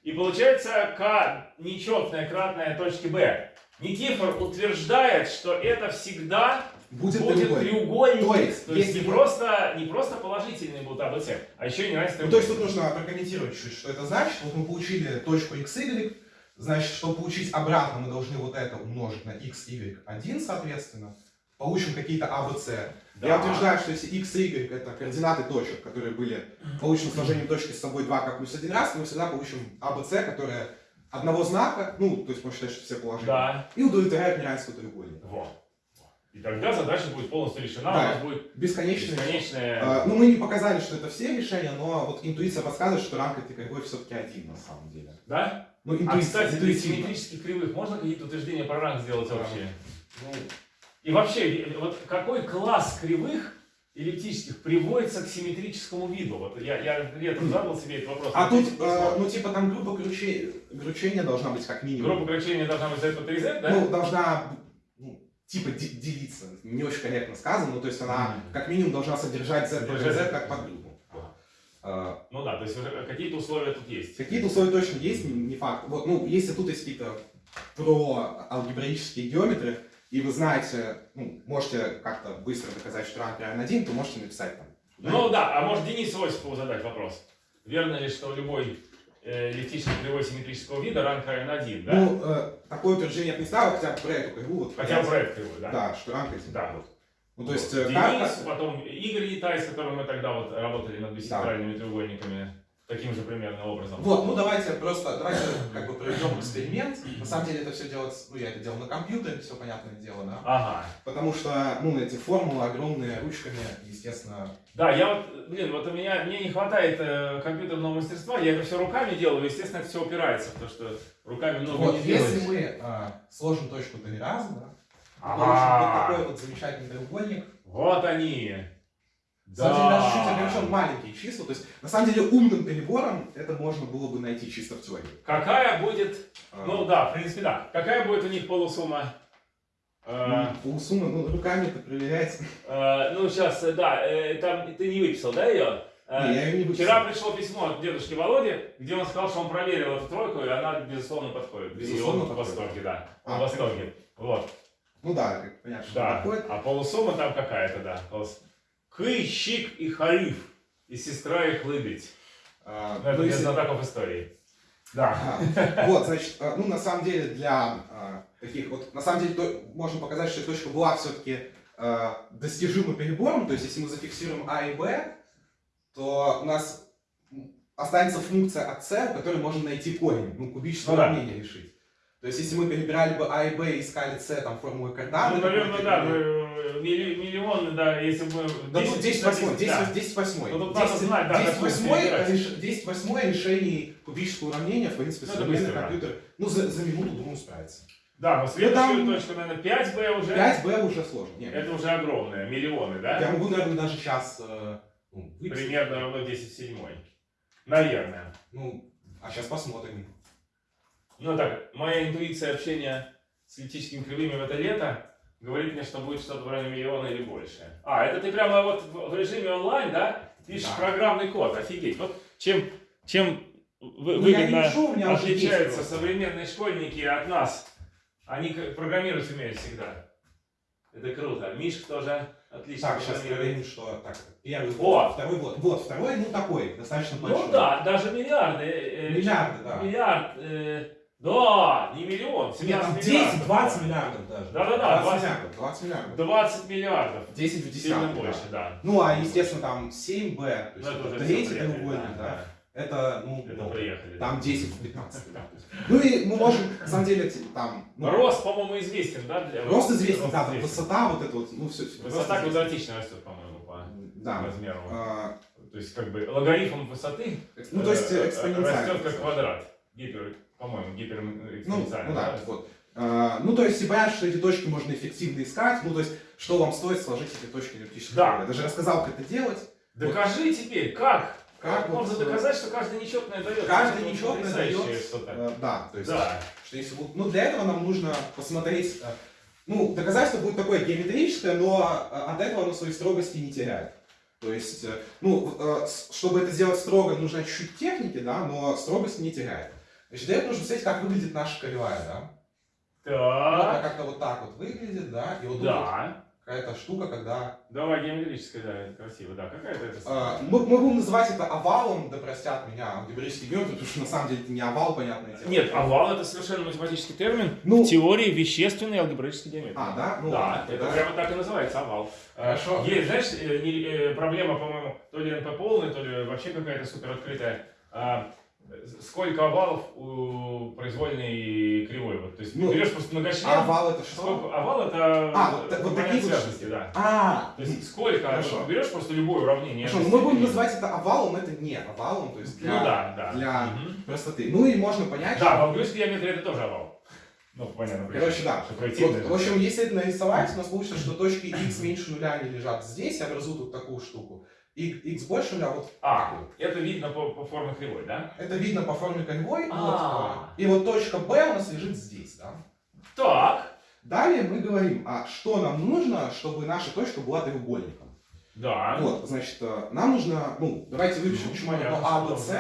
И получается К нечетное кратное точки B. Никифор утверждает, что это всегда Будет, будет треугольник. треугольник. То есть, То есть не, просто, не просто положительные будут АБЦ, а еще и неравенство Ну, то есть тут нужно прокомментировать чуть, что это значит. Вот мы получили точку xy, значит, чтобы получить обратно, мы должны вот это умножить на x, y, 1, соответственно. Получим какие-то ABC. Да. Я утверждаю, что если x и y это координаты точек, которые были получены сложением точки с собой 2 как плюс 1 раз, мы всегда получим ABC, которые одного знака, ну, то есть можно считать, что все положения, Да. и удовлетворяют неравенство треугольника. Вот. И тогда задача будет полностью решена, Да. у нас будет Бесконечное. бесконечная... А, ну, мы не показали, что это все решения, но вот интуиция подсказывает, что рамка этой кривой все-таки один на самом деле. Да? Ну, А, интуиция, кстати, для интуитивно. симметрических кривых можно какие-то утверждения про ранг сделать Да. вообще? Ну, И вообще, вот какой класс кривых эллиптических приводится к симметрическому виду? Вот я, я летом задал себе этот вопрос. А тут, э, ну, типа, там группа круче- кручения должна быть как минимум. Группа кручения должна быть z по 3z, да? Ну, должна, ну, типа, де- делиться. Не очень корректно сказано, ну, то есть она как минимум должна содержать z z как подгруппу. Э, Ну да, то есть какие-то условия тут есть. Какие-то условия точно есть, не, не факт. Вот, ну, если тут есть какие-то про алгебраические геометры, и вы знаете, ну, можете как-то быстро доказать, что ранг равен 1, то можете написать там. Ну да, а может Денису Осипову задать вопрос. Верно ли, что любой э, эллиптический кривой симметрического вида ранг равен 1, да? Ну, э, такое утверждение я не ставил, хотя бы про эту кривую. Вот, Хотя бы проект кривой, да? Да, что ранг 1. Да, вот. Ну, то есть, Вот. э, Денис, потом Игорь Итай, с которым мы тогда вот работали над бисексуальными треугольниками, таким же примерно образом. Вот, ну давайте просто, давайте как бы проведем эксперимент. На самом деле это все делать, ну я это делал на компьютере, все понятное дело, да. Ага. Потому что, ну, эти формулы огромные, ручками, естественно. Да, я вот, блин, вот у меня, мне не хватает э, компьютерного мастерства, я это все руками делаю, естественно, это все упирается, потому что руками много Вот, не сделаешь. если мы а, сложим точку три раза, да, Ага. получим вот такой вот замечательный треугольник. Вот они. На самом деле, даже чуть Да. маленькие числа. То есть, на самом деле, умным перебором это можно было бы найти чисто в теории. Какая будет, А, ну да, в принципе, да. Какая будет у них полусумма? Э, ну, полусуммы, ну, руками это проверять. э, ну, сейчас, да, э, там ты не выписал, да, ее? Не, я ее не Вчера пришло письмо от дедушки Володи, где он сказал, что он проверил эту тройку, и она, безусловно, подходит. Безусловно, и он в подходит. восторге, да. А, в восторге. Вот. Ну да, понятно, что Да. такое. А полусумма там какая-то, да. Полус- Кы, щик и хариф. И сестра их лыбить. А, Ну, это ну, если- знатоков истории. Да. Вот, значит, а, ну, на самом деле, для а, таких вот, на самом деле, то- можно показать, что точка была все-таки достижима перебором, то есть, если мы зафиксируем А и Б, то у нас останется функция от c, у которой можно найти корень, ну, кубическое Ну да. уравнение решить. То есть, если мы перебирали бы А и Б и искали c, там, формулы координаты, Ну, наверное, да, мы, милли- миллионы, да, если бы... Да, тут 10 восьмой, 10, да. 10 восьмой. Ну, тут надо знать, да, 10 как восьмой, перебирать. реш- 10 восьмой решений кубического уравнения, в принципе, Ну, современный компьютер, ну, за, за минуту, думаю, справится. Да, но следующую там- точку, наверное, 5b уже. 5b уже сложно. Нет, Это уже огромное, миллионы, да? Я могу, наверное, даже сейчас ну, выписать. Примерно равно 10 в седьмой. Наверное. Ну, а сейчас посмотрим. Ну так, моя интуиция общения с эллиптическими кривыми в это лето говорит мне, что будет что-то в районе миллиона или больше. А, это ты прямо вот в режиме онлайн, да? Пишешь Да. программный код, офигеть. Вот чем, чем Ну, выгодно пишу, отличаются современные школьники от нас. Они программировать умеют всегда. Это круто. Мишка тоже отлично. Так, сейчас проверим, что... Так, первый О! вот, второй вот. Вот, второй, ну такой, достаточно большой. Ну да, даже миллиарды. э, Миллиарды, да. Миллиард. э, да, не миллион, 17 Нет, там миллиардов. 10-20 миллиардов даже. Да-да-да, 20 20. миллиардов, 20 миллиардов. 20 миллиардов. 10 в Сильно десятку, больше, да. да. Ну, а, естественно, там 7b, то Ну, есть это это третий треугольник, да. Это, ну, Это много. приехали. Там 10 в 15 да. Ну и мы можем, на самом деле, там... ну, Рост, по-моему, известен, да? Для... Рост известен, Рост да, известен. высота, вот это вот, ну все. Высота квадратично растет, по-моему, по Да. размеру. А, То есть, как бы, логарифм высоты Ну, то есть э, экспоненциально. растет как квадрат. Гипер, по-моему, Ну, гиперэкспоненциально. ну да, вот. А, ну, то есть, и понятно, что эти точки можно эффективно искать. Ну, то есть, что вам стоит сложить эти точки эллиптического Да. Я даже рассказал, как это делать. Докажи теперь, как? Как можно вот, э, доказать, что каждый нечетное дает? Каждый нечетное дает, что-то. Э, Да, то есть, Да. что если Ну, для этого нам нужно посмотреть... э, Ну, доказательство будет такое геометрическое, но э, от этого оно своей строгости не теряет. То есть, э, ну, э, чтобы это сделать строго, нужно чуть-чуть техники, да, но строгость не теряет. Значит, для этого нужно посмотреть, как выглядит наша кривая, да. Вот она Так. как-то вот так вот выглядит, да, и вот Да. какая-то штука, когда... Давай геометрическая, да, это красиво. Да, какая-то это... э, мы, мы будем называть это овалом, да простят меня алгебраический геометр, потому что на самом деле это не овал, понятное дело. Нет, овал это совершенно математический термин. Ну- в теории вещественной алгебраической геометрии. А, да? Ну, да, это тогда- прямо так и называется овал. Э, Хорошо. Есть, знаешь, э, не- э, проблема, по-моему, то ли НП полный, то ли вообще какая-то супер открытая. Сколько овалов у произвольной кривой? Вот, то есть Ну, берешь просто многочлен. А овал это что? Сколько, овал это А, вот вот такие связности, да. А, То есть сколько, Хорошо. вот берешь просто любое уравнение. Хорошо, но мы будем называть это овалом, это не овалом, то есть для Ну да, да. для- Мгм. простоты. Ну и можно понять, Да, что... в английской геометрии это тоже овал. Ну, понятно. Короче, да. Вот, в общем, если это нарисовать, у нас получится, что точки x меньше нуля они лежат здесь, и образуют вот такую штуку. X больше нуля вот А, такую. это видно по, по форме кривой, да? Это видно по форме кривой. А. Вот, и вот точка B у нас лежит здесь, да. Так. Далее мы говорим, а что нам нужно, чтобы наша точка была треугольником. Да. Вот, значит, э, нам нужно, ну, давайте выпишем Ну, почему понятно, А, Б, С.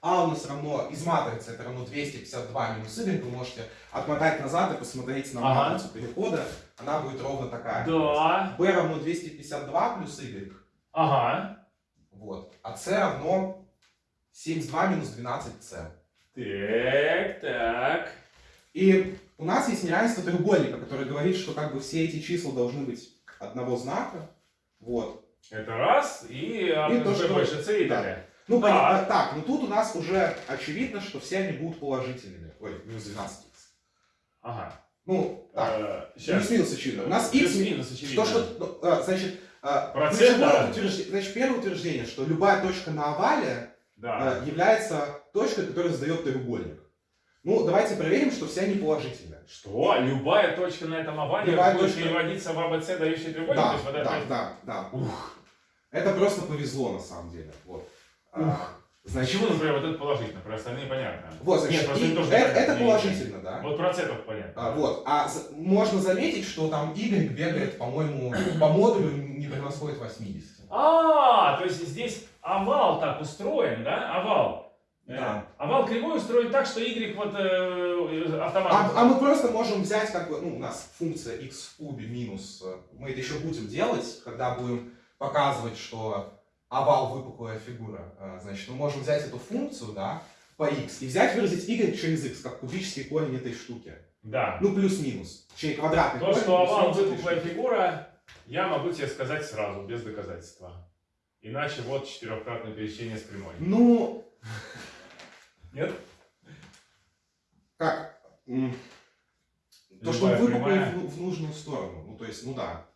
А у нас равно, из матрицы это равно 252 минус Y, вы можете отмотать назад и посмотреть на Ага. матрицу перехода, она будет ровно такая. Да. B равно 252 плюс Y, Ага. Вот, а C равно 72 минус 12C. Так, так. И у нас есть неравенство треугольника, которое говорит, что как бы все эти числа должны быть одного знака, вот. Это раз, и А И плюс то, что- больше С и да. далее. Ну, Так. понятно, так, ну тут у нас уже очевидно, что все они будут положительными. Ой, минус 12х. Ага. Ну, так, Э, плюс-минус очевидно. У нас x Плюс-минус, очевидно. То, что, ну, а, значит, а, Процент, ключевое да. утверждение- значит, первое утверждение, что любая точка на овале Да. а, является точкой, которая задает треугольник. Ну, давайте проверим, что все они положительные. Что? Любая точка на этом овале Любая будет точка- переводиться в АБЦ, дающий треугольник? Да, То есть вот это да, опять- да, да. Ух. Это просто повезло на самом деле. Вот. А, Ух. Значит, Почему, например, вот это положительно? Про остальные понятно. вот, значит, Нет, просто и- это тоже это, непонятно, это не- положительно, да? Вот процентов понятно. А, вот. А можно заметить, что там Y бегает, по-моему, по модулю не превосходит 80. А, то есть здесь овал так устроен, да? Овал. Э, Да. Овал кривой устроен так, что Y вот э, автоматом. А, а мы просто можем взять, как бы, ну, у нас функция x в кубе минус, э, мы это еще будем делать, когда будем показывать, что овал выпуклая фигура. Э, Значит, мы можем взять эту функцию, да, по x, и взять, выразить y через x, как кубический корень этой штуки. Да. Ну, плюс-минус. Точнее, квадратный То, корень что овал выпуклая фигура, я могу тебе сказать сразу, без доказательства. Иначе вот четырехкратное пересечение с прямой. Ну, Нет? как? То, что выпуклый в, в нужную сторону. Ну, то есть, ну да.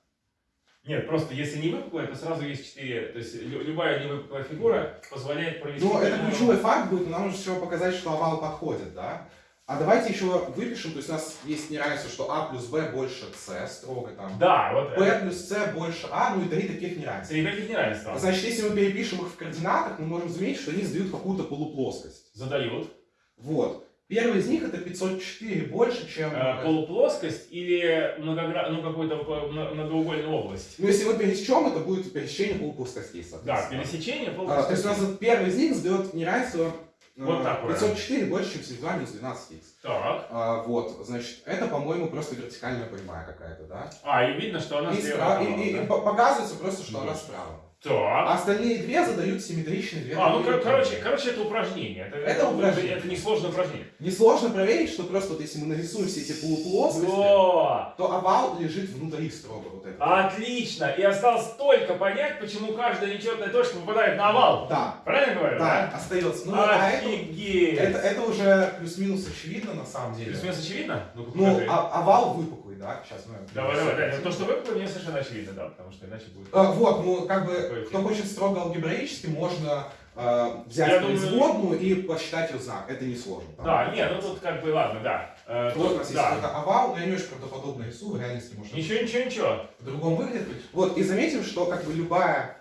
Нет, просто если не выпуклая, то сразу есть четыре. То есть лю- любая невыпуклая фигура позволяет провести... Ну, это ключевой факт будет, нам нужно всего показать, что овал подходит, да? А давайте еще выпишем, то есть у нас есть неравенство, что а плюс b больше c, строго там. Да, вот b это. плюс c больше а, ну и три таких неравенства. Среди таких неравенства. Значит, если мы перепишем их в координатах, мы можем заметить, что они задают какую-то полуплоскость. Задают. Вот. Первый из них это 504 больше, чем... Э, полуплоскость или многогра... ну, какую-то многоугольную область. Ну, если мы пересечем, это будет пересечение полуплоскостей, Да, соответственно. пересечение А, то есть у нас вот первый из них задает неравенство Вот э, такое. 504 больше, чем 72 минус 12х. Так. А, вот, значит, это, по-моему, просто вертикальная прямая какая-то, да? А, и видно, что она И, слева. спра- от и- и- да? и по- показывается просто, что она Мгм. справа. Так. А остальные две задают симметричные две А, ну, кор- короче, короче, это упражнение. Это, Это упражнение. Это несложное упражнение. Несложно проверить, что просто вот если мы нарисуем все эти полуплоскости, О, то овал лежит внутри строго вот это. отлично. И осталось только понять, почему каждая нечетная точка попадает на овал. Да, Правильно говорю? да, остается. Ну, а это, Офигеть. это, это уже плюс-минус очевидно на самом деле. Плюс-минус очевидно? Ну, покажи. а, овал выпуклый, да? Сейчас мы... Давай, давай, да. То, что выпало, мне совершенно очевидно, да, потому что иначе будет... А, вот, ну, как бы, кто хочет строго алгебраически, можно э, взять Я думаю- производную и посчитать ее знак. Это несложно. Да, не, ну тут как бы, ладно, да. Э, Вот у нас есть да. какой-то овал, но я не очень правдоподобно рисую, в реальности может Ничего, ничего, ничего. по-другому выглядит. Вот, и заметим, что как бы любая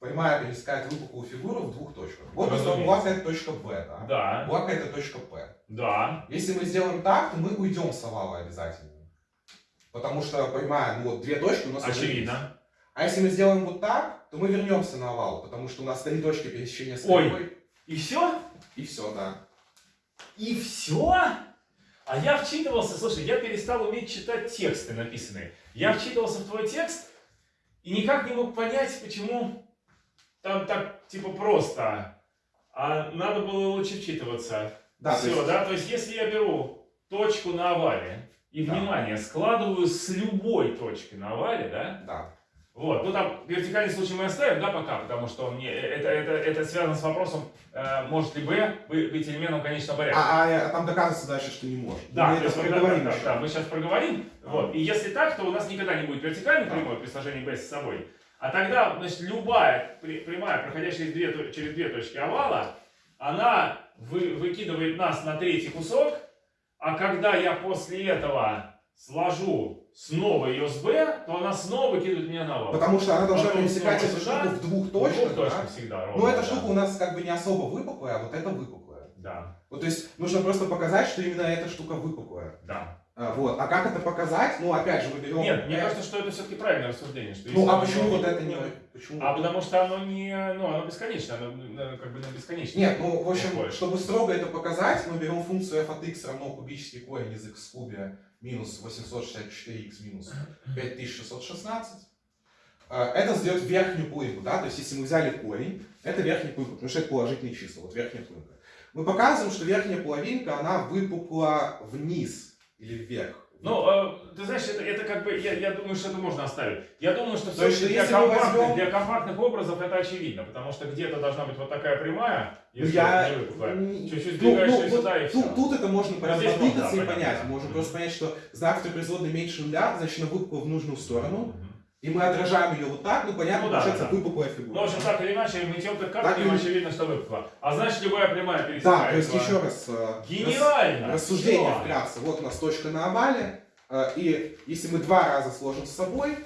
прямая пересекает выпуклую фигуру в двух точках. Вот, Разумеется. у вас это точка B, да? Да, У Лака это точка P. да. Если мы сделаем так, то мы уйдем с овала обязательно. Потому что прямая, ну вот две точки у нас есть. Очевидно. А если мы сделаем вот так, то мы вернемся на овал, потому что у нас три точки пересечения с Ой. И все? И все, да. И все? А я вчитывался, слушай, я перестал уметь читать тексты написанные. Я вчитывался в твой текст и никак не мог понять, почему там так, типа, просто. А надо было лучше вчитываться. Да, то Все, есть- да? То есть, если я беру точку на овале и, Да. внимание, складываю с любой точки на овале, да? Да. Вот, ну там вертикальный случай мы оставим, да, пока, потому что он не, это, это, это связано с вопросом, э, может ли B бы- быть элементом конечного порядка. А, а, а там доказывается дальше, что не может. Да, мы то есть да, проговорим да, да, мы сейчас проговорим. А. Вот. И если так, то у нас никогда не будет вертикальной Да. прямой при сложении B с собой. А тогда, значит, любая прямая, проходящая из две через две точки овала, она вы- выкидывает нас на третий кусок, а когда я после этого сложу снова ее с B, то она снова выкидывает меня на овал. Потому что она должна Потом пересекать эту штуку в двух В точках, двух точках да? всегда ровно. Но эта да. штука у нас как бы не особо выпуклая, а вот эта выпуклая. Да, Вот, то есть нужно просто показать, что именно эта штука выпуклая. да. А, вот. А как это показать? Ну, опять же, мы берем... Нет, мне кажется, что это все-таки правильное рассуждение. Что Ну, а почему вот это не... Почему? А потому что оно не, ну, оно бесконечно, оно как бы на бесконечно. Нет, ну, в общем, Выходит. чтобы строго это показать, мы берем функцию f от x равно кубический корень из x в кубе минус 864x минус 5616. Э, Это сдает верхнюю плынку, да, то есть если мы взяли корень, это верхняя плынка, потому что это положительные числа, вот верхняя плынка. Мы показываем, что верхняя половинка, она выпукла вниз или вверх. Ну, э, ты знаешь, это, это как бы, я, я думаю, что это можно оставить. Я думаю, что все для, если мы компактных, возьмем- для компактных образов это очевидно, потому что где-то должна быть вот такая прямая, Ну, если я- не выпуклая. м, Чуть-чуть Ну, сдвигаешь ну, вот сюда и все. тут, тут это можно Ну, потыкаться можно, и да, понять. понятно. Можем Мгм. просто понять, что знак второй производной меньше нуля, значит она выпукла в нужную сторону. Мгм. И мы отражаем ее вот так, ну понятно, Ну да, получается да, да. выпуклая фигура. Ну, в общем, так или иначе, мытьем как Так картами или- очевидно, что выпукла. А значит, любая прямая Да, пересекает. то есть еще раз, э, рас- Гениально! рассуждение Всё. вкратце. Вот у нас точка на овале, э, и если мы два раза сложим с собой,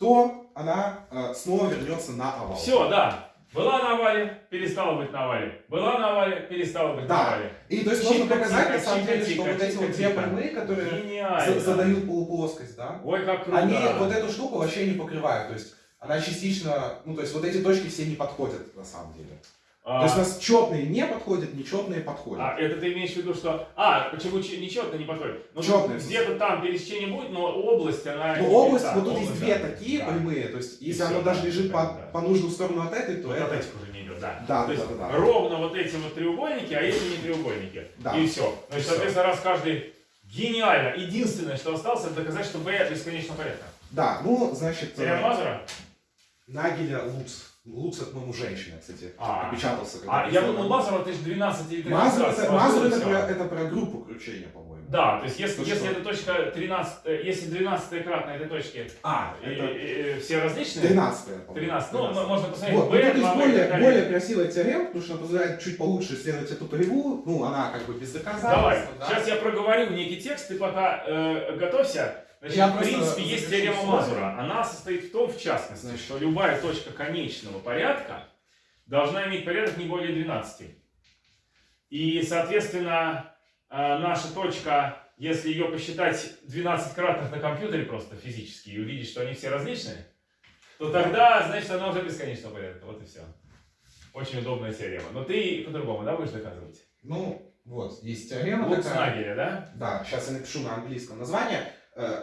то она э, снова вернется на овал. Все, да. Была на овале, перестала быть на овале. Была на овале, перестала быть Да. на овале. И то есть можно показать на самом деле, что вот эти вот две прямые, которые Гениально. задают полуплоскость, да, Ой, как круто. они вот эту штуку вообще не покрывают. То есть она частично, ну то есть вот эти точки все не подходят на самом деле. А, То есть у нас четные не подходят, нечетные подходят. а, это ты имеешь в виду, что... А, почему че- нечетно не подходит? Ну, Чётно. Где-то там пересечение будет, но область, она... Ну, область, да, вот тут есть две да. такие Да. прямые, то есть если оно даже да, лежит по, да. по нужную сторону от этой, то Вот это... от этих уже не идет, да. Да, То да, есть да, да. ровно вот эти вот треугольники, а эти не треугольники. Да. И все. Значит, всё. соответственно, раз каждый гениально. Единственное, что осталось, это доказать, что B бесконечно порядка. Да, ну, значит, Теорема э, Мазура? Нагеля Луц. Луц это, по-моему, женщина, кстати, А. опечатался. А я думал, Мазура, ты же 12 или 13 Мазур это, Мазур это, про, это про группу кручения, по-моему. Да, то есть если, если эта точка 13, э, если 12 кратно этой точки, А, это и- и все различные, 13 по-моему. 13, ну, можно посмотреть, Вот, B, ну, тут есть 2B и более, более красивая теорема, потому что она позволяет чуть получше исследовать эту кривую. Ну, она как бы без доказательств. Давай, да. сейчас я проговорю некий текст, ты пока э, готовься. Значит, Я в принципе, есть теорема. Мазура. Она состоит в том, в частности, Значит. что любая точка конечного порядка должна иметь порядок не более 12. И, соответственно, э, наша точка, если ее посчитать 12 кратных на компьютере просто физически и увидеть, что они все различные, то тогда, значит, она уже бесконечного порядка. Вот и все. очень удобная теорема. Но ты по-другому, да, будешь доказывать? Ну, вот, есть теорема Лук такая. Нагеля, да? Да, сейчас я напишу на английском название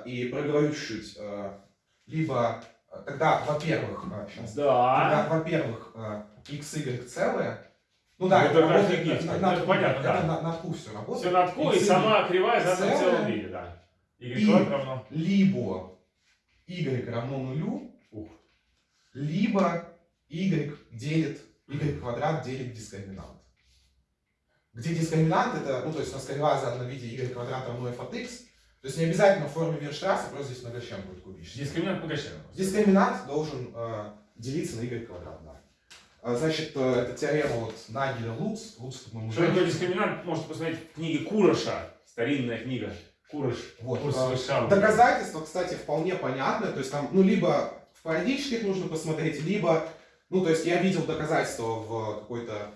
и проговорю чуть-чуть. э, либо, э, тогда, во-первых, сейчас, Да. Тогда, во-первых, э, x, y целые. Ну да, Это работает офигеть, на, ну, на, это на- понятно, это да. на, на двух все работает. Все над ку, и сама кривая задана в целом виде, да. Y И- равно. Либо y равно нулю, Ух. либо y делит, y квадрат делит дискриминант. Где дискриминант это, ну то есть у нас кривая задана в виде y квадрат равно f от x. То есть не обязательно в форме Вирштрасса, просто здесь многочлен будет кубический. Дискриминант Пугачева. Дискриминант должен э, делиться на y квадрат, да. А, Значит, э, это теорема вот Нагеля Луц. Луц, по-моему, Что такое дискриминант, можете посмотреть в книге Куроша. Старинная книга. Курож. Вот. Курс э. Доказательства, кстати, вполне понятные. То есть там, ну, либо в парадических нужно посмотреть, либо, ну, то есть я видел доказательства в какой-то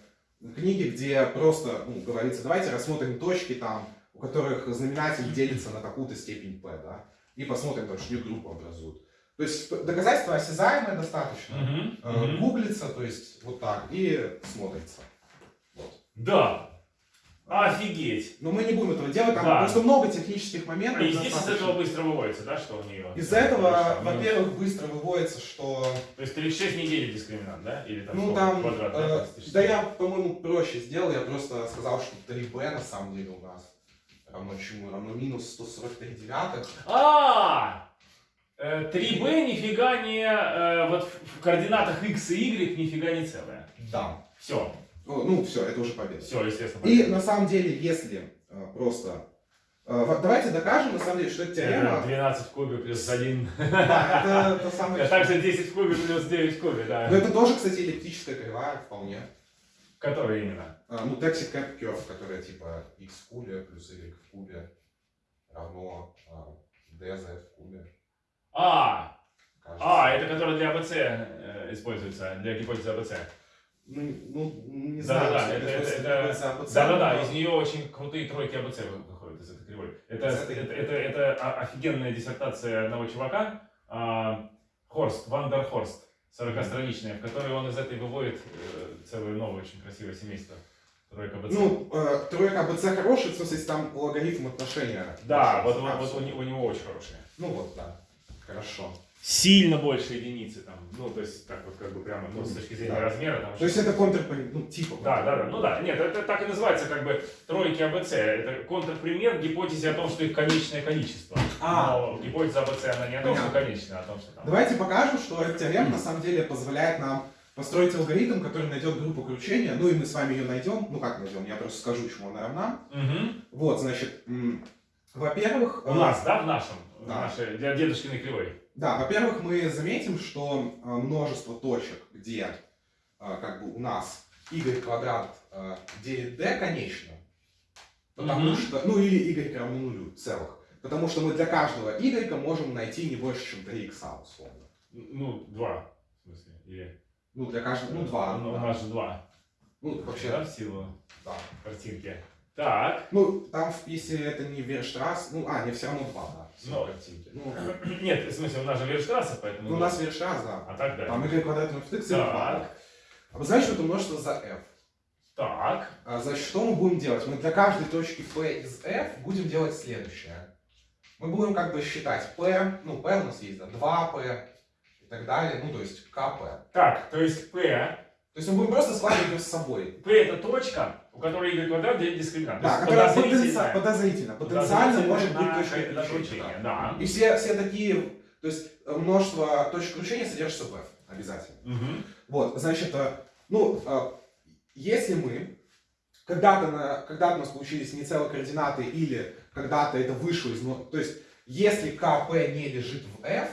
книге, где просто, ну, говорится, давайте рассмотрим точки там, которых знаменатель делится на такую-то степень p, да, и посмотрим, там, что их группу образуют. То есть доказательства осязаемые достаточно. Мгм, Э, мгм. Гуглится, то есть вот так, и смотрится. Да. Офигеть. Но мы не будем этого делать, там Да. просто много технических моментов. И здесь из этого быстро выводится, да, что у нее? Из-за этого, Минус. во-первых, быстро выводится, что То есть 36 недель дискриминант, да? Или там Ну сколько? там, квадрат, э, 36? да я, по-моему, проще сделал, я просто сказал, что 3b на самом деле у нас равно чему? Равно минус 143 девятых. А! Э, 3b нифига не... э, вот в координатах x и y нифига не целое. Да. Все. Ну, все, это уже победа. Все, естественно. И на самом деле, если э, просто... э, давайте докажем, на самом деле, что это теорема... 12 в кубе плюс 1. Да, это, это самое... А также 10 в кубе плюс 9 в кубе, да. Но это тоже, кстати, эллиптическая кривая вполне. Который именно? А, Ну, taxi cap curve, которая типа x в кубе плюс y в кубе равно а, dz в кубе. А! кажется. А, это который для АБЦ э, используется, для гипотезы АБЦ. Ну, ну, не Да, знаю, да, что это- это, это- это- АБЦ, Да-да-да, но- из нее очень крутые тройки АБЦ вы- выходят из этой кривой. Это, это, это, это о- офигенная диссертация одного чувака, а, Хорст, Вандер Хорст, 40-страничная, в которой он из этой выводит э, целое новое очень красивое семейство. Тройка АБЦ. Ну, э, тройка АБЦ хорошая, в смысле, если там логарифм отношения. да, вот, вот, вот у, него, у него очень хорошие. Ну вот, да. Хорошо. Сильно больше единицы там, ну, то есть, так вот, как бы прямо, ну, с точки зрения Да. размера. Там, То есть это контр, ну, типа. Да, да, да. Ну да, нет, это так и называется как бы тройки АБЦ. Это контрпример гипотезе о том, что их конечное количество. А. Но гипотеза АБЦ, она не о том, что конечное, а о том, что там. Давайте покажем, что эта теорема на самом деле позволяет нам построить алгоритм, который найдет группу кручения. Ну и мы с вами ее найдем. Ну как найдем? Я просто скажу, чему она равна. Мгм. Вот, значит, во-первых... У э, нас, да, в нашем, в Да. нашей, для дедушкиной кривой. Да, во-первых, мы заметим, что э, множество точек, где э, как бы у нас y квадрат э, делит d конечно, потому Мгм. что, ну или y равно нулю целых, потому что мы для каждого y можем найти не больше, чем 3 x условно. Ну, два, в смысле, или... Ну, для каждого, ну, 2. Ну, у нас же два. Ну, вообще, Да, в силу да. картинки. Так, Ну, там, если это не Верштрасс, ну, а, не, все равно 2, да. силу Ну. картинки. Ну, нет, в смысле, у нас же Верштрассе, поэтому... ну, у два. нас Верштрасс, да. А так, да. Там y квадрат равно x и 2. Так, Обозначим это множество за f. так. А, Значит, что мы будем делать? Мы для каждой точки P из F будем делать следующее. Мы будем как бы считать P, ну P у нас есть, да, 2P и так далее, ну то есть КП. Так, то есть P, То есть мы будем просто складывать ее с собой. P это точка, у которой y квадрат делит дискриминант. Да, которая подозрительная. потенци- подозрительно, потенциально может быть точкой кручение, да. И все, все такие, то есть э, множество точек кручения содержится в F обязательно. Мгм. Вот, значит, э, ну, э, если мы когда-то, когда у нас получились не целые координаты или когда-то это вышло из... ну, То есть, если КП не лежит в F,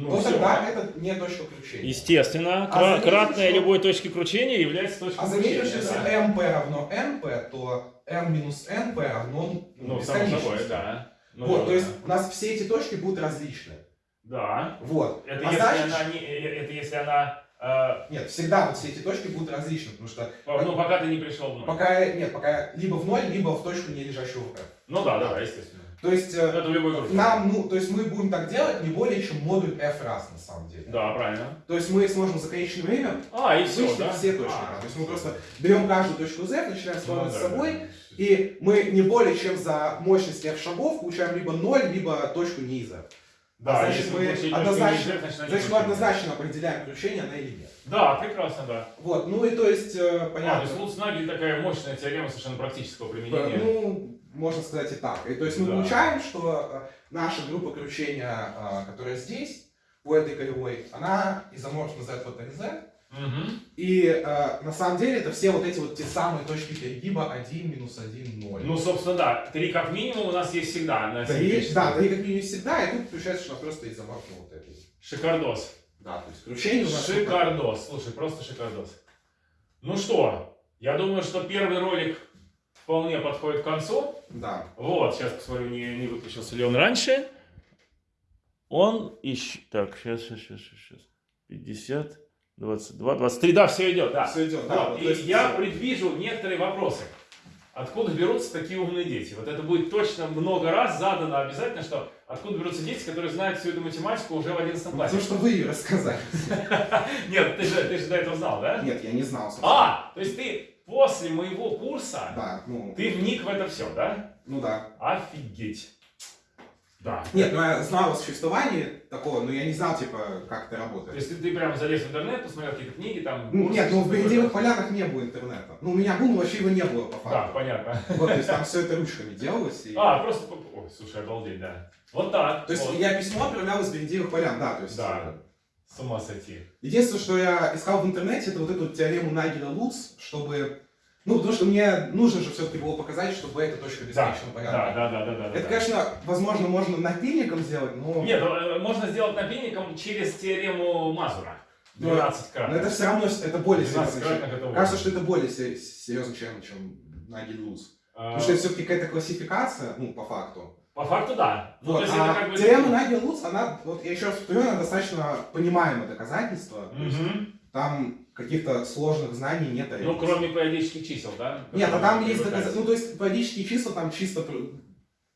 Ну, всё. тогда это не точка кручения. Естественно, А кратная что- любой точки кручения является точкой А кручения. что если да. МП равно НП, то М минус НП равно ну, Ну, само собой, да. Ну, Вот, да. то есть у нас все эти точки будут различны. Да. Вот. Это, а если значит, она не, э, это если она э, Нет, всегда вот все эти точки будут различны, потому что по- ну, пока ты не пришел в ноль. пока, нет, пока либо в ноль, либо в точку не лежащую в F. Ну да, да, естественно. То есть э, Это в любой группе. нам, ну, то есть мы будем так делать не более чем модуль F раз на самом деле. Да, правильно. То есть мы сможем за конечное время А, и все, да? все точки. А. То есть мы просто берем каждую точку Z, начинаем ну сравнивать да, с собой, да. и мы не более чем за мощность F шагов получаем либо 0, либо точку не из F. Да, А значит, если мы однозначно- ниже, значит, Значит, мы однозначно определяем кручение, она или нет. Да, прекрасно, да. Вот, ну и то есть, э, А, то понятно. есть Луцнагель такая мощная теорема совершенно практического применения. Ну, можно сказать и так. И то есть мы Да. получаем, что э, наша группа кручения, э, которая здесь, по этой кривой, она изоморфна Z вот Z. И э, на самом деле это все вот эти вот те самые точки перегиба 1, минус 1, 0. Ну, собственно, да. Три как минимум у нас есть всегда на да, и, симметрическом. да, да, и как минимум всегда, и тут получается, что просто изоморфна вот этой. Шикардос. Да, то есть кручение у нас... Шикардос. Слушай, просто шикардос. Ну что, я думаю, что первый ролик вполне подходит к концу. Да. Вот, сейчас посмотрю, не, не выключился ли он раньше. Он ищет... Так, сейчас, сейчас, сейчас, сейчас. 50, 22, 23. Да, все идет, да. Все идет, да. Вот, и есть, я предвижу некоторые вопросы. Откуда берутся такие умные дети? Вот это будет точно много раз задано обязательно, что откуда берутся дети, которые знают всю эту математику уже в 11 классе. То, что вы ее рассказали. Нет, ты же, ты же до этого знал, да? Нет, я не знал. А, то есть ты после моего курса, Да, ну, ты вник в это все, да? ну да. Офигеть. Да. Нет, ну я знал о существовании такого, но я не знал, типа, как это То работает. есть ты, прямо залез в интернет, посмотрел какие-то книги, там... Ну, Нет, ну в такое. полянах не было интернета. Ну, у меня был, но вообще его не было, по Да, факту. понятно. Вот, то есть там все это ручками делалось. И... А, просто... Ой, слушай, обалдеть, да. Вот так. То есть вот. я письмо отправлял из Березевых полян, да, то есть... Да. э, С ума сойти. Единственное, что я искал в интернете, это вот эту теорему Нагеля Луц, чтобы... Ну, потому что мне нужно же все-таки было показать, что B это точка бесконечного да, порядка. да, да, да, да. Это, да. конечно, возможно, можно напильником сделать, но... Нет, э, можно сделать напильником через теорему Мазура. Ну, 12 Но крат. это все равно это более 12 серьезно, чем... Кажется, что это более се- серьезно, чем, чем Нагель Луц. А, Потому что это все-таки какая-то классификация, ну, по факту. По факту, да. Ну, Вот, то есть а это как бы... теорема Нагеля Луц, она, вот я еще раз повторю, она достаточно понимаемое доказательство. То есть Мгм. Там каких-то сложных знаний нет. Ну, кроме периодических чисел, да? Нет, а там есть доказательства. Ну, то есть периодические числа там чисто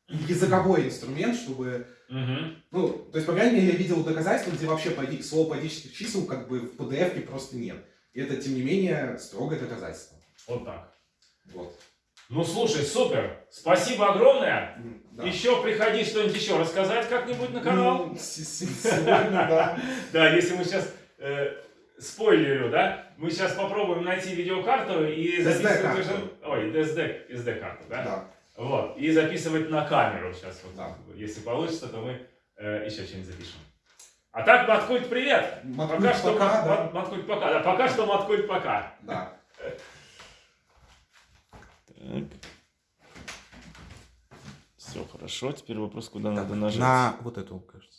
языковой инструмент, чтобы... Мгм. Ну, то есть, по крайней мере, я видел доказательства, где вообще слово периодических чисел как бы в PDF просто нет. И это, тем не менее, строгое доказательство. Вот так. Вот. Ну, слушай, супер. Спасибо огромное. Да. Еще приходи что-нибудь еще рассказать как-нибудь на канал. Ну, Сегодня, да. Да, если мы сейчас э, спойлерю, да, мы сейчас попробуем найти видеокарту и записывать. Ой, SD, SD-карту, да? Да. Вот, и записывать на камеру сейчас. Вот, Да. Если получится, то мы э, еще что-нибудь запишем. А так, Маткульт, привет! Маткульт пока что, пока, Мат- да. Мат- Маткульт, пока. Да, пока что Маткульт, пока. Да. Так. Все хорошо, теперь вопрос, куда надо нажать. На вот эту, кажется.